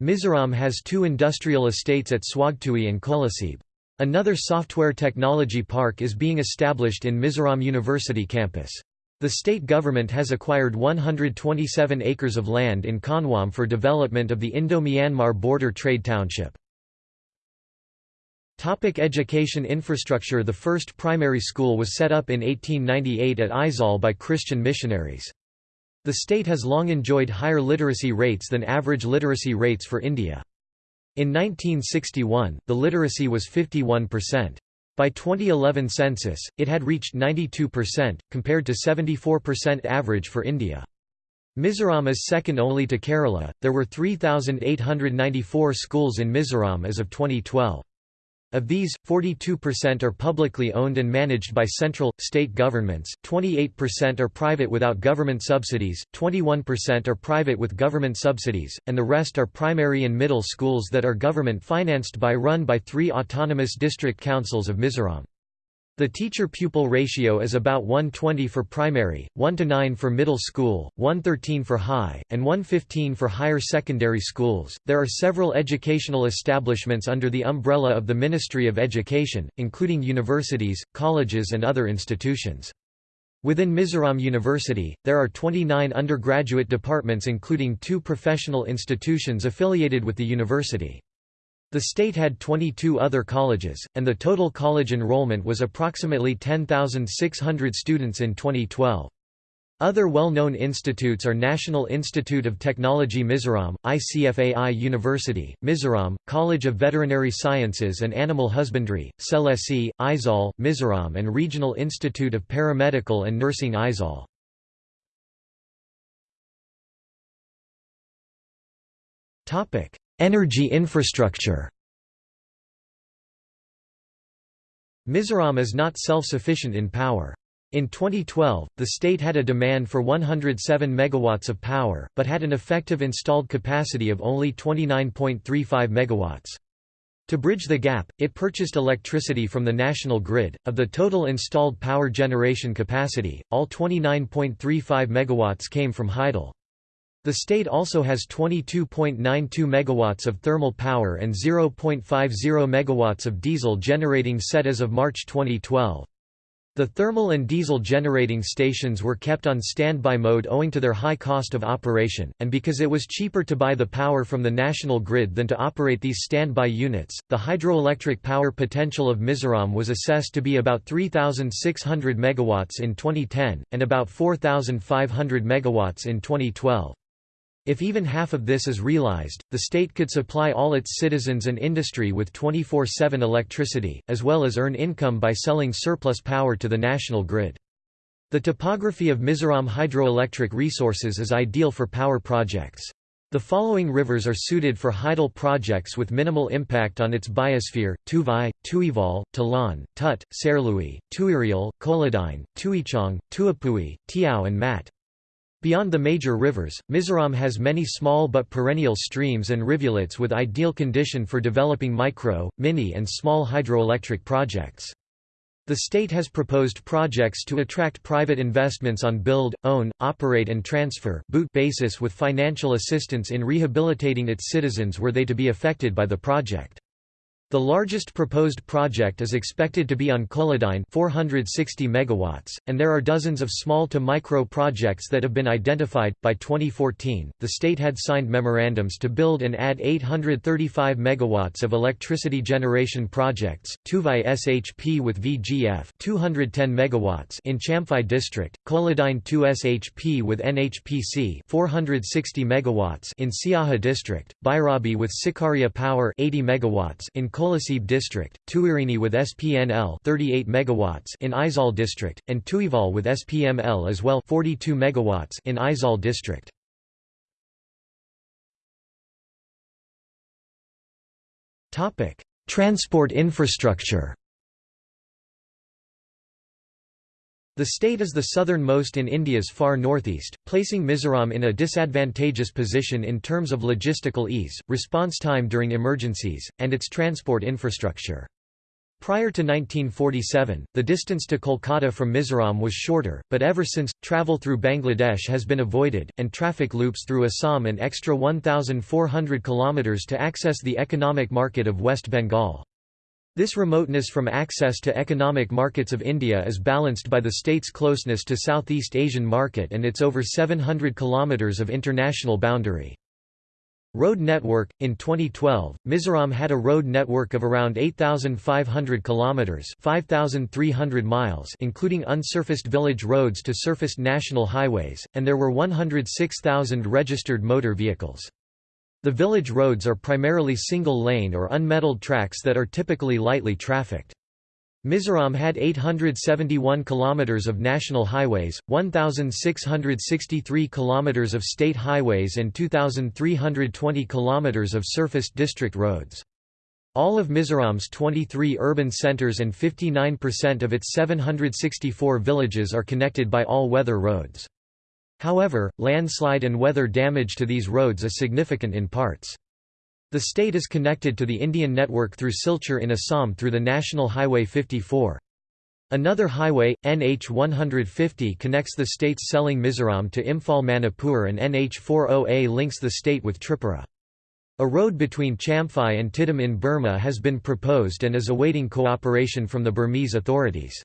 Mizoram has two industrial estates at Zuangtui and Kolasib. Another software technology park is being established in Mizoram University campus. The state government has acquired 127 acres of land in Khawnuam for development of the Indo-Myanmar border trade township. Topic education infrastructure The first primary school was set up in 1898 at Aizawl by Christian missionaries. The state has long enjoyed higher literacy rates than average literacy rates for India. In 1961, the literacy was 51%. By 2011 census, it had reached 92%, compared to 74% average for India. Mizoram is second only to Kerala. There were 3,894 schools in Mizoram as of 2012. Of these, 42% are publicly owned and managed by central, state governments, 28% are private without government subsidies, 21% are private with government subsidies, and the rest are primary and middle schools that are government financed by run by three autonomous district councils of Mizoram. The teacher-pupil ratio is about 120 for primary, 1 to 9 for middle school, 113 for high, and 115 for higher secondary schools. There are several educational establishments under the umbrella of the Ministry of Education, including universities, colleges and other institutions. Within Mizoram University, there are 29 undergraduate departments including two professional institutions affiliated with the university. The state had 22 other colleges, and the total college enrollment was approximately 10,600 students in 2012. Other well-known institutes are National Institute of Technology Mizoram, ICFAI University, Mizoram, College of Veterinary Sciences and Animal Husbandry, Selesih, Aizawl, Mizoram and Regional Institute of Paramedical and Nursing Aizawl. Energy infrastructure Mizoram is not self-sufficient in power. In 2012, the state had a demand for 107 megawatts of power, but had an effective installed capacity of only 29.35 megawatts. To bridge the gap, it purchased electricity from the national grid. Of the total installed power generation capacity, all 29.35 megawatts came from Hydel. The state also has 22.92 megawatts of thermal power and 0.50 megawatts of diesel generating set as of March 2012. The thermal and diesel generating stations were kept on standby mode owing to their high cost of operation, and because it was cheaper to buy the power from the national grid than to operate these standby units. The hydroelectric power potential of Mizoram was assessed to be about 3,600 megawatts in 2010, and about 4,500 megawatts in 2012. If even half of this is realized, the state could supply all its citizens and industry with 24-7 electricity, as well as earn income by selling surplus power to the national grid. The topography of Mizoram hydroelectric resources is ideal for power projects. The following rivers are suited for Hydel projects with minimal impact on its biosphere, Tuivai, Tuivawl, Tlawng, Tut, Serlui, Tuirial, Koladine, Tuichang, Tuipui, Tiau and Mat. Beyond the major rivers, Mizoram has many small but perennial streams and rivulets with ideal condition for developing micro, mini and small hydroelectric projects. The state has proposed projects to attract private investments on build, own, operate and transfer basis with financial assistance in rehabilitating its citizens were they to be affected by the project. The largest proposed project is expected to be on Koladine 460 megawatts, and there are dozens of small to micro projects that have been identified. By 2014, the state had signed memorandums to build and add 835 megawatts of electricity generation projects. Tuivai SHP with VGF 210 megawatts in Champhai district, Koladine 2 SHP with NHPC 460 megawatts in Siaha district, Bairabi with Sikaria Power 80 megawatts in Kolasib district, Tuirini with SPNL 38 megawatts in Aizawl district, and Tuivawl with SPML as well 42 megawatts in Aizawl district. Topic: Transport infrastructure. The state is the southernmost in India's far northeast, placing Mizoram in a disadvantageous position in terms of logistical ease, response time during emergencies, and its transport infrastructure. Prior to 1947, the distance to Kolkata from Mizoram was shorter, but ever since, travel through Bangladesh has been avoided, and traffic loops through Assam an extra 1,400 km to access the economic market of West Bengal. This remoteness from access to economic markets of India is balanced by the state's closeness to Southeast Asian market and its over 700 kilometers of international boundary. Road network In 2012, Mizoram had a road network of around 8,500 kilometers (5,300 miles), including unsurfaced village roads to surfaced national highways, and there were 106,000 registered motor vehicles. The village roads are primarily single-lane or unmetalled tracks that are typically lightly trafficked. Mizoram had 871 kilometers of national highways, 1663 kilometers of state highways and 2320 kilometers of surfaced district roads. All of Mizoram's 23 urban centers and 59% of its 764 villages are connected by all-weather roads. However, landslide and weather damage to these roads is significant in parts. The state is connected to the Indian network through Silchar in Assam through the National Highway 54. Another highway, NH 150 connects the state's Seling Mizoram to Imphal Manipur and NH 40A links the state with Tripura. A road between Champhai and Tiddim in Burma has been proposed and is awaiting cooperation from the Burmese authorities.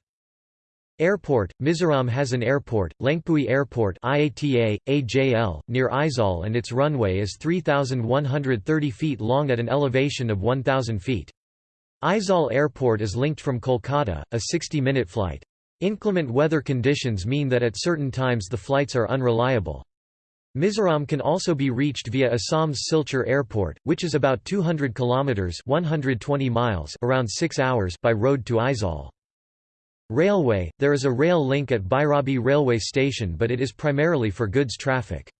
Airport Mizoram has an airport, Lengpui Airport IATA, AJL, near Aizawl and its runway is 3,130 feet long at an elevation of 1,000 feet. Aizawl Airport is linked from Kolkata, a 60-minute flight. Inclement weather conditions mean that at certain times the flights are unreliable. Mizoram can also be reached via Assam's Silchar Airport, which is about 200 kilometers (120 miles) around 6 hours by road to Aizawl. Railway There is a rail link at Bairabi railway station but it is primarily for goods traffic.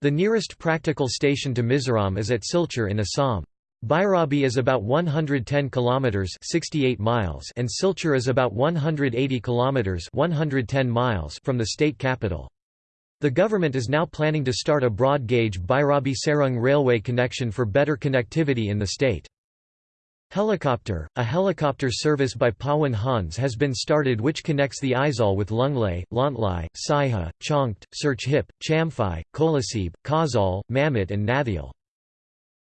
The nearest practical station to Mizoram is at Silchar in Assam. Bairabi is about 110 kilometers 68 miles and Silchar is about 180 kilometers 110 miles from the state capital. The government is now planning to start a broad-gauge Bairabi-Sairang railway connection for better connectivity in the state. Helicopter A helicopter service by Pawan Hans has been started which connects the Aizawl with Lunglei, Lawngtlai, Saiha, Chawngte, Serchhip, Champhai, Kolasib, Khawzawl, Mamit and Hnahthial.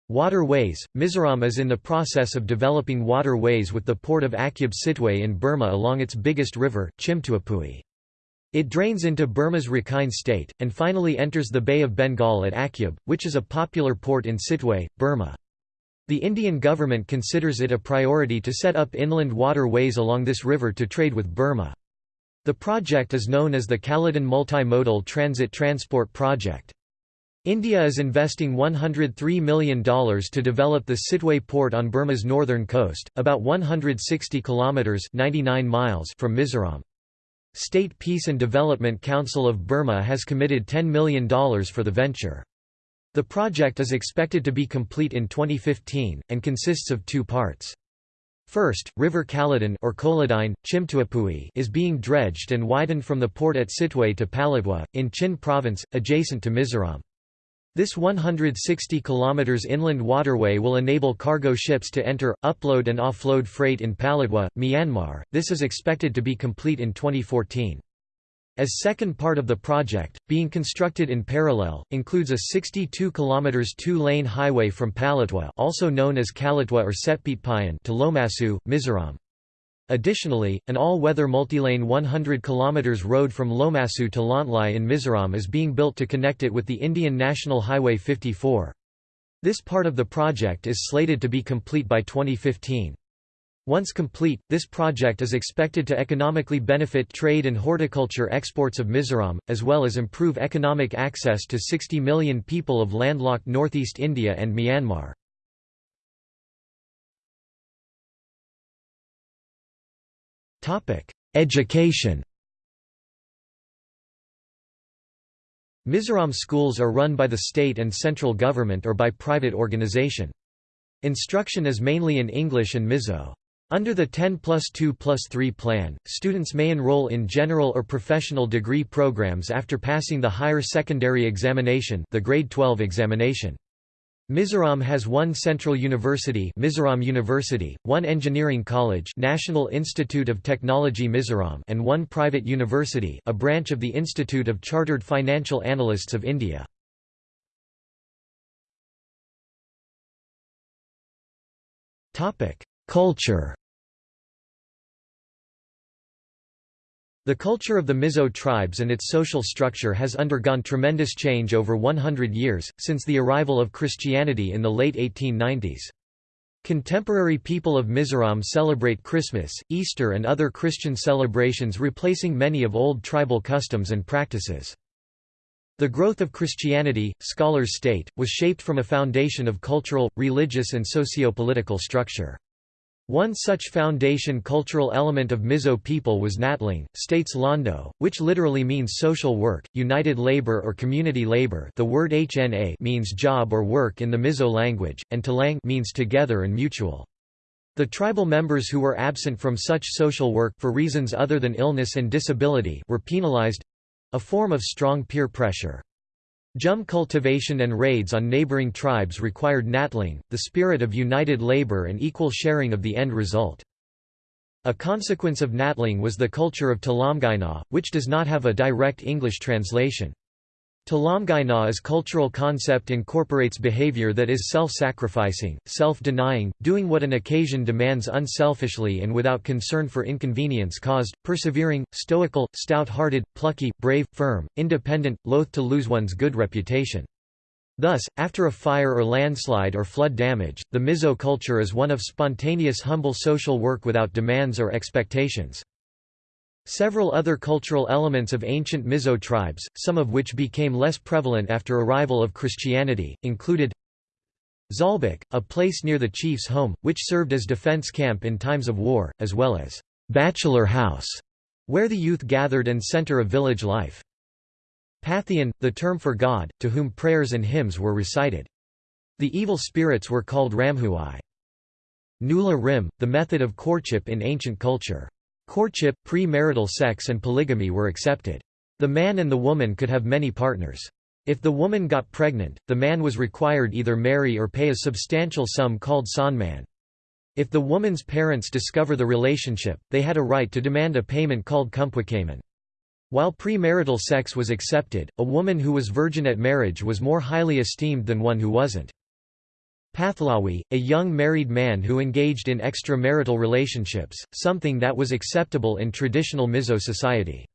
Waterways Mizoram is in the process of developing waterways with the port of Akyab Sittwe in Burma along its biggest river, Chhimtuipui. It drains into Burma's Rakhine state, and finally enters the Bay of Bengal at Akyab, which is a popular port in Sittwe, Burma. The Indian government considers it a priority to set up inland waterways along this river to trade with Burma. The project is known as the Kaladan Multimodal Transit Transport Project. India is investing $103 million to develop the Sittwe port on Burma's northern coast, about 160 kilometers (99 miles) from Mizoram. State Peace and Development Council of Burma has committed $10 million for the venture. The project is expected to be complete in 2015 and consists of two parts. First, River Kaladan or Koladine, Chhimtuipui is being dredged and widened from the port at Sittwe to Paletwa, in Chin province, adjacent to Mizoram. This 160 km inland waterway will enable cargo ships to enter, upload and offload freight in Paletwa, Myanmar. This is expected to be complete in 2014. As second part of the project, being constructed in parallel, includes a 62 km two-lane highway from Paletwa also known as Kaletwa or Setpitpayan to Lomasu, Mizoram. Additionally, an all-weather multilane 100 km road from Lomasu to Lawngtlai in Mizoram is being built to connect it with the Indian National Highway 54. This part of the project is slated to be complete by 2015. Once complete, this project is expected to economically benefit trade and horticulture exports of Mizoram, as well as improve economic access to 60 million people of landlocked northeast India and Myanmar. Education Mizoram schools are run by the state and central government or by private organization. Instruction is mainly in English and Mizo. Under the 10 plus 2 plus 3 plan, students may enroll in general or professional degree programs after passing the higher secondary examination the grade 12 examination. Mizoram has one central university Mizoram University, one engineering college National Institute of Technology Mizoram and one private university a branch of the Institute of Chartered Financial Analysts of India. Culture The culture of the Mizo tribes and its social structure has undergone tremendous change over 100 years, since the arrival of Christianity in the late 1890s. Contemporary people of Mizoram celebrate Christmas, Easter and other Christian celebrations replacing many of old tribal customs and practices. The growth of Christianity, scholars state, was shaped from a foundation of cultural, religious and socio-political structure. One such foundation cultural element of Mizo people was Hnatlang, states Londo, which literally means social work, united labor or community labor the word HNA means job or work in the Mizo language, and Tlang means together and mutual. The tribal members who were absent from such social work for reasons other than illness and disability were penalized—a form of strong peer pressure. Jhum cultivation and raids on neighboring tribes required hnatlang, the spirit of united labor and equal sharing of the end result. A consequence of Hnatlang was the culture of Tlawmngaihna, which does not have a direct English translation. Tlawmngaihna is cultural concept incorporates behavior that is self-sacrificing, self-denying, doing what an occasion demands unselfishly and without concern for inconvenience caused, persevering, stoical, stout-hearted, plucky, brave, firm, independent, loath to lose one's good reputation. Thus, after a fire or landslide or flood damage, the Mizo culture is one of spontaneous humble social work without demands or expectations. Several other cultural elements of ancient Mizo tribes, some of which became less prevalent after arrival of Christianity, included Zawlbuk, a place near the chief's home, which served as defense camp in times of war, as well as bachelor house, where the youth gathered and center of village life. Pathian, the term for God, to whom prayers and hymns were recited. The evil spirits were called Ramhuai. Nula rim, the method of courtship in ancient culture. Courtship, pre-marital sex and polygamy were accepted. The man and the woman could have many partners. If the woman got pregnant, the man was required either marry or pay a substantial sum called sanman. If the woman's parents discover the relationship, they had a right to demand a payment called kumpwakaman. While premarital sex was accepted, a woman who was virgin at marriage was more highly esteemed than one who wasn't. Pathlawi, a young married man who engaged in extramarital relationships, something that was acceptable in traditional Mizo society.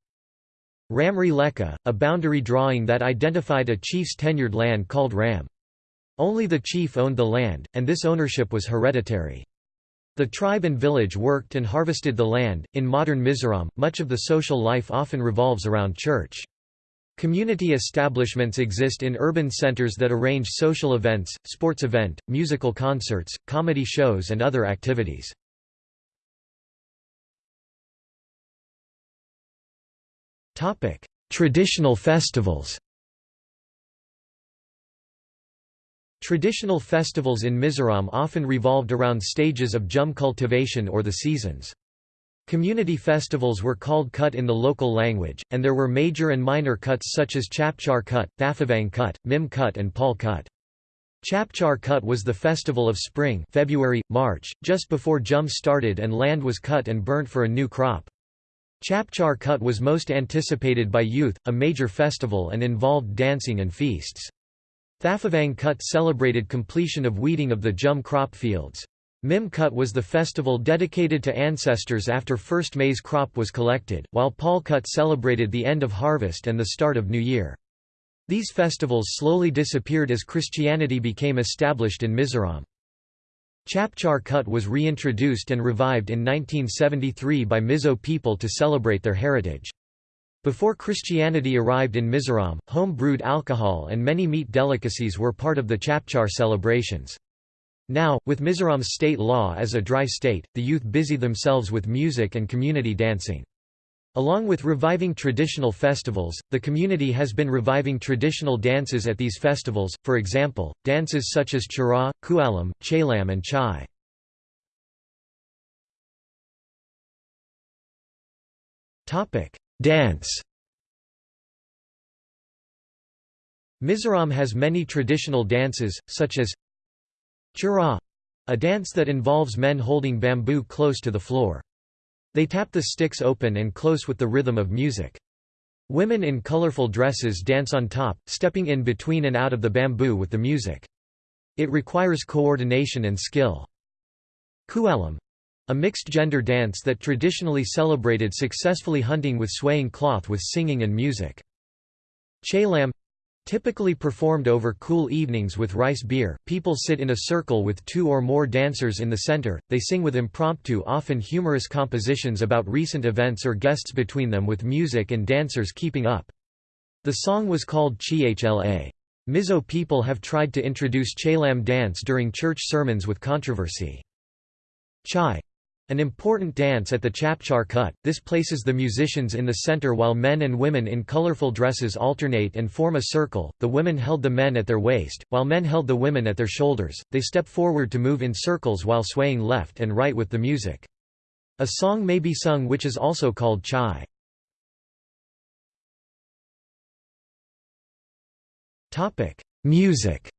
Ramri Leka, a boundary drawing that identified a chief's tenured land called Ram. Only the chief owned the land, and this ownership was hereditary. The tribe and village worked and harvested the land. In modern Mizoram, much of the social life often revolves around church. Community establishments exist in urban centers that arrange social events, sports event, musical concerts, comedy shows and other activities. Traditional festivals Traditional festivals in Mizoram often revolved around stages of jhum cultivation or the seasons. Community festivals were called Kut in the local language, and there were major and minor Kuts such as Chapchar Kut, Thalfavang Kut, Mim Kut and Pawl Kut. Chapchar Kut was the festival of spring February, March, just before Jhum started and land was cut and burnt for a new crop. Chapchar Kut was most anticipated by youth, a major festival and involved dancing and feasts. Thalfavang Kut celebrated completion of weeding of the Jhum crop fields. Mim Kut was the festival dedicated to ancestors after first maize crop was collected, while Pawl Kut celebrated the end of harvest and the start of New Year. These festivals slowly disappeared as Christianity became established in Mizoram. Chapchar Kut was reintroduced and revived in 1973 by Mizo people to celebrate their heritage. Before Christianity arrived in Mizoram, home-brewed alcohol and many meat delicacies were part of the Chapchar celebrations. Now, with Mizoram's state law as a dry state, the youth busy themselves with music and community dancing. Along with reviving traditional festivals, the community has been reviving traditional dances at these festivals, for example, dances such as Cheraw, Khuallam, Chalam and Chai. Dance Mizoram has many traditional dances, such as Cheraw a dance that involves men holding bamboo close to the floor. They tap the sticks open and close with the rhythm of music. Women in colorful dresses dance on top, stepping in between and out of the bamboo with the music. It requires coordination and skill. Khuallam a mixed-gender dance that traditionally celebrated successfully hunting with swaying cloth with singing and music. Chalam Typically performed over cool evenings with rice beer, people sit in a circle with two or more dancers in the center, they sing with impromptu often humorous compositions about recent events or guests between them with music and dancers keeping up. The song was called Chhla. Mizo people have tried to introduce Chalam dance during church sermons with controversy. Chai an important dance at the Chapchar Kut, this places the musicians in the center while men and women in colorful dresses alternate and form a circle, the women held the men at their waist, while men held the women at their shoulders, they step forward to move in circles while swaying left and right with the music. A song may be sung which is also called chai. Music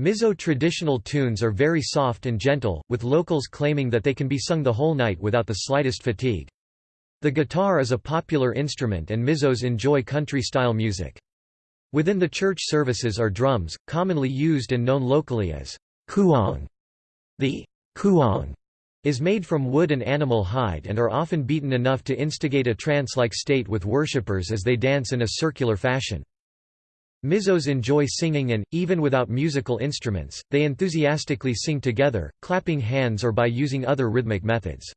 Mizo traditional tunes are very soft and gentle, with locals claiming that they can be sung the whole night without the slightest fatigue. The guitar is a popular instrument and Mizos enjoy country-style music. Within the church services are drums, commonly used and known locally as khuang. The khuang is made from wood and animal hide and are often beaten enough to instigate a trance-like state with worshippers as they dance in a circular fashion. Mizos enjoy singing and, even without musical instruments, they enthusiastically sing together, clapping hands or by using other rhythmic methods.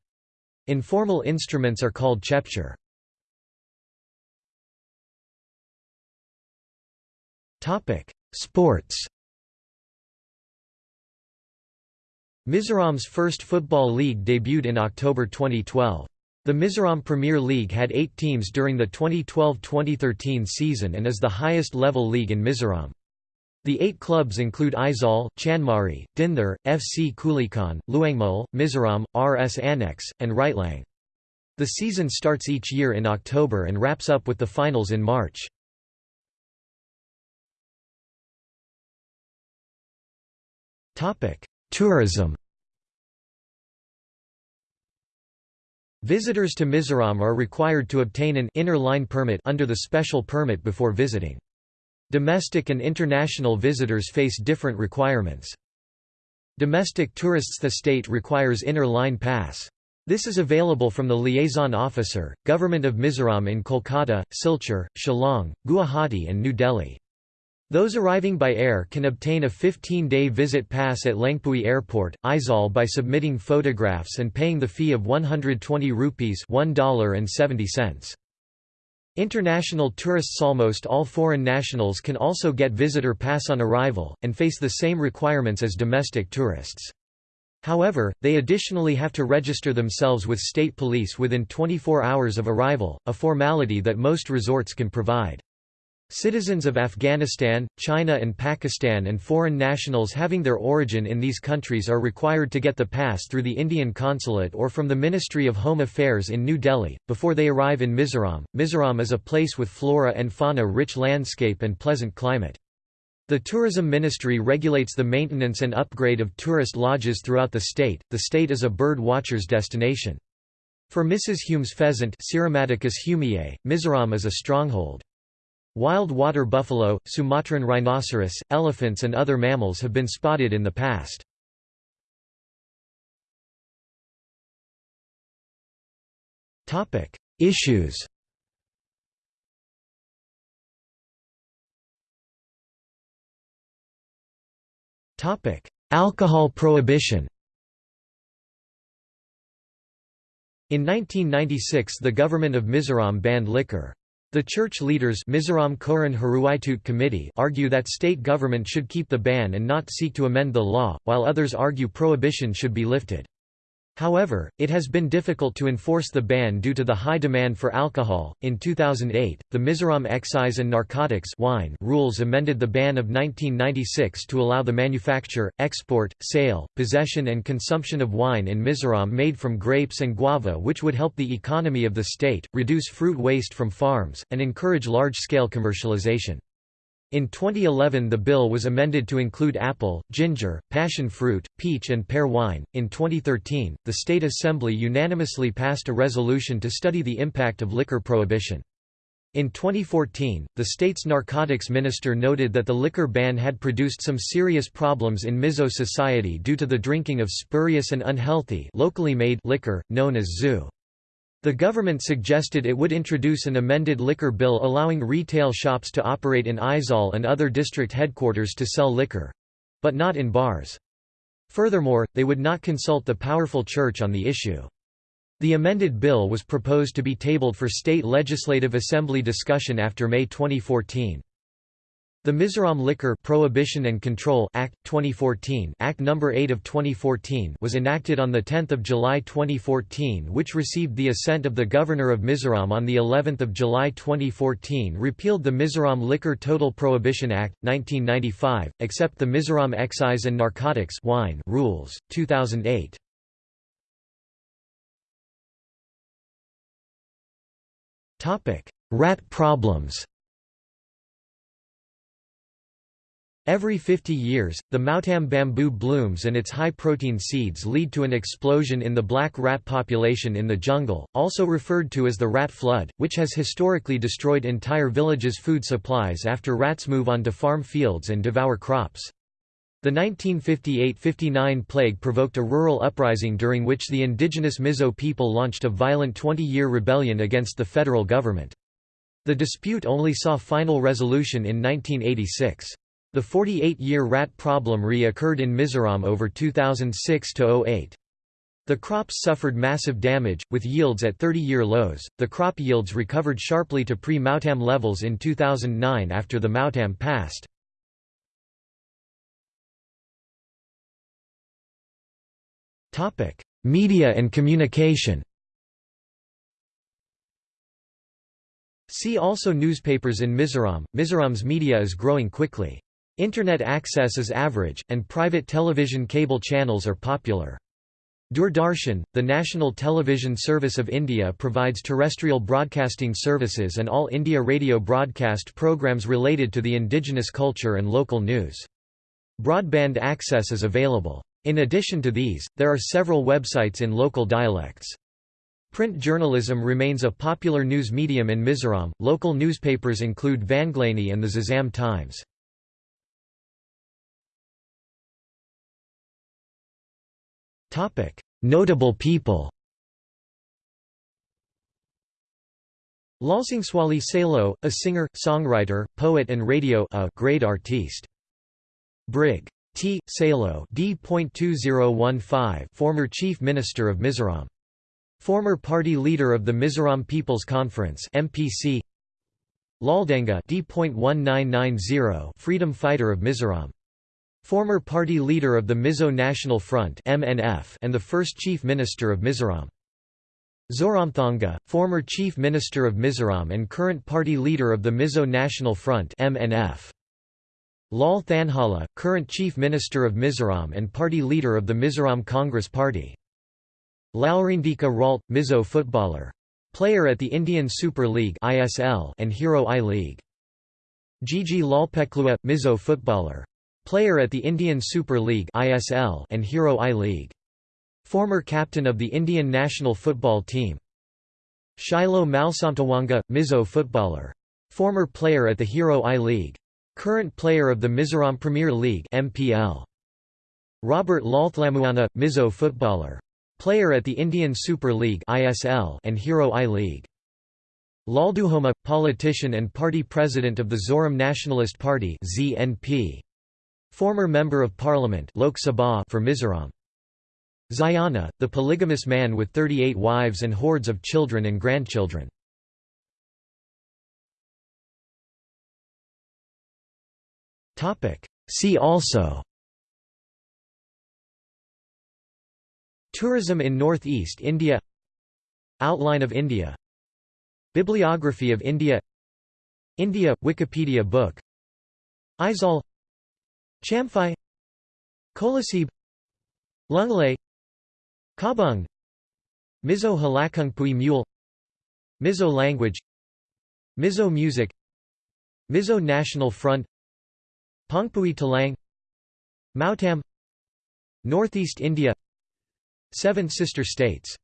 Informal instruments are called chepcher. Sports Mizoram's first football league debuted in October 2012. The Mizoram Premier League had eight teams during the 2012–2013 season and is the highest-level league in Mizoram. The eight clubs include Aizawl, Chanmari, Dinthar, FC Kulikawn, Luangmual, Mizoram, RS Annex, and Reitlang. The season starts each year in October and wraps up with the finals in March. Tourism Visitors to Mizoram are required to obtain an inner line permit under the special permit before visiting. Domestic and international visitors face different requirements. Domestic tourists The state requires inner line pass. This is available from the liaison officer, Government of Mizoram in Kolkata, Silchar, Shillong, Guwahati and New Delhi. Those arriving by air can obtain a 15-day visit pass at Lengpui Airport, Aizawl by submitting photographs and paying the fee of 120 rupees $1.70. International tourists Almost all foreign nationals can also get visitor pass on arrival, and face the same requirements as domestic tourists. However, they additionally have to register themselves with state police within 24 hours of arrival, a formality that most resorts can provide. Citizens of Afghanistan, China and Pakistan and foreign nationals having their origin in these countries are required to get the pass through the Indian consulate or from the Ministry of Home Affairs in New Delhi, before they arrive in Mizoram. Mizoram is a place with flora and fauna rich landscape and pleasant climate. The Tourism Ministry regulates the maintenance and upgrade of tourist lodges throughout the state. The state is a bird watcher's destination. For Mrs. Hume's pheasant Mizoram is a stronghold. Wild water buffalo, Sumatran rhinoceros, elephants and other mammals have been spotted in the past. Issues Alcohol prohibition In 1996 the government of Mizoram banned liquor. The church leaders Mizoram Kohhran Hruaitute Committee argue that state government should keep the ban and not seek to amend the law, while others argue prohibition should be lifted. However, it has been difficult to enforce the ban due to the high demand for alcohol. In 2008, the Mizoram Excise and Narcotics wine rules amended the ban of 1996 to allow the manufacture, export, sale, possession and consumption of wine in Mizoram made from grapes and guava which would help the economy of the state, reduce fruit waste from farms, and encourage large-scale commercialization. In 2011 the bill was amended to include apple, ginger, passion fruit, peach and pear wine. In 2013, the State Assembly unanimously passed a resolution to study the impact of liquor prohibition. In 2014, the state's narcotics minister noted that the liquor ban had produced some serious problems in Mizo society due to the drinking of spurious and unhealthy locally made liquor, known as zoo. The government suggested it would introduce an amended liquor bill allowing retail shops to operate in Aizawl and other district headquarters to sell liquor—but not in bars. Furthermore, they would not consult the powerful church on the issue. The amended bill was proposed to be tabled for state legislative assembly discussion after May 2014. The Mizoram Liquor Prohibition and Control Act 2014 Act number no. 8 of 2014 was enacted on the 10th of July 2014 which received the assent of the Governor of Mizoram on the 11th of July 2014 repealed the Mizoram Liquor Total Prohibition Act 1995 except the Mizoram Excise and Narcotics wine rules 2008 Topic Rat problems Every 50 years, the Mautam bamboo blooms and its high-protein seeds lead to an explosion in the black rat population in the jungle, also referred to as the rat flood, which has historically destroyed entire villages' food supplies after rats move onto farm fields and devour crops. The 1958–59 plague provoked a rural uprising during which the indigenous Mizo people launched a violent 20-year rebellion against the federal government. The dispute only saw final resolution in 1986. The 48-year rat problem re-occurred in Mizoram over 2006–08. The crops suffered massive damage, with yields at 30-year lows. The crop yields recovered sharply to pre-Mautam levels in 2009 after the Mautam passed. Topic: Media and communication. See also Newspapers in Mizoram. Mizoram's media is growing quickly. Internet access is average, and private television cable channels are popular. Doordarshan, the national television service of India provides terrestrial broadcasting services and all India radio broadcast programs related to the indigenous culture and local news. Broadband access is available. In addition to these, there are several websites in local dialects. Print journalism remains a popular news medium in Mizoram. Local newspapers include Vanglaini and the Zozam Times. Topic: Notable people. Lalsangzuali Sailo, a singer, songwriter, poet and radio a great artiste. Brig. T. Sailo D.2015 former Chief Minister of Mizoram. Former party leader of the Mizoram People's Conference MPC. Laldenga D.1990 freedom fighter of Mizoram. Former party leader of the Mizo National Front MNF and the first Chief Minister of Mizoram. Zoramthanga, former Chief Minister of Mizoram and current party leader of the Mizo National Front MNF. Lal Thanhawla, current Chief Minister of Mizoram and party leader of the Mizoram Congress Party. Lalrindika Ralte, Mizo footballer. Player at the Indian Super League and Hero I-League. Jeje Lalpekhlua, Mizo footballer. Player at the Indian Super League (ISL) and Hero I-League. Former captain of the Indian national football team. Shylo Malsawmtluanga, Mizo footballer. Former player at the Hero I-League. Current player of the Mizoram Premier League (MPL). Robert Lalthlamuana, Mizo footballer. Player at the Indian Super League (ISL) and Hero I-League. Lalduhoma, politician and party president of the Zoram Nationalist Party (ZNP). Former Member of Parliament Lok Sabha for Mizoram. Ziona, the polygamous man with 38 wives and hordes of children and grandchildren. See also Tourism in Northeast India Outline of India Bibliography of India India – Wikipedia book Aizawl Champhai Kolasib Lunglei Kabung Mizo Halakungpui Mule Mizo language Mizo music Mizo National Front Phawngpui Tlang Mautam Northeast India Seven Sister States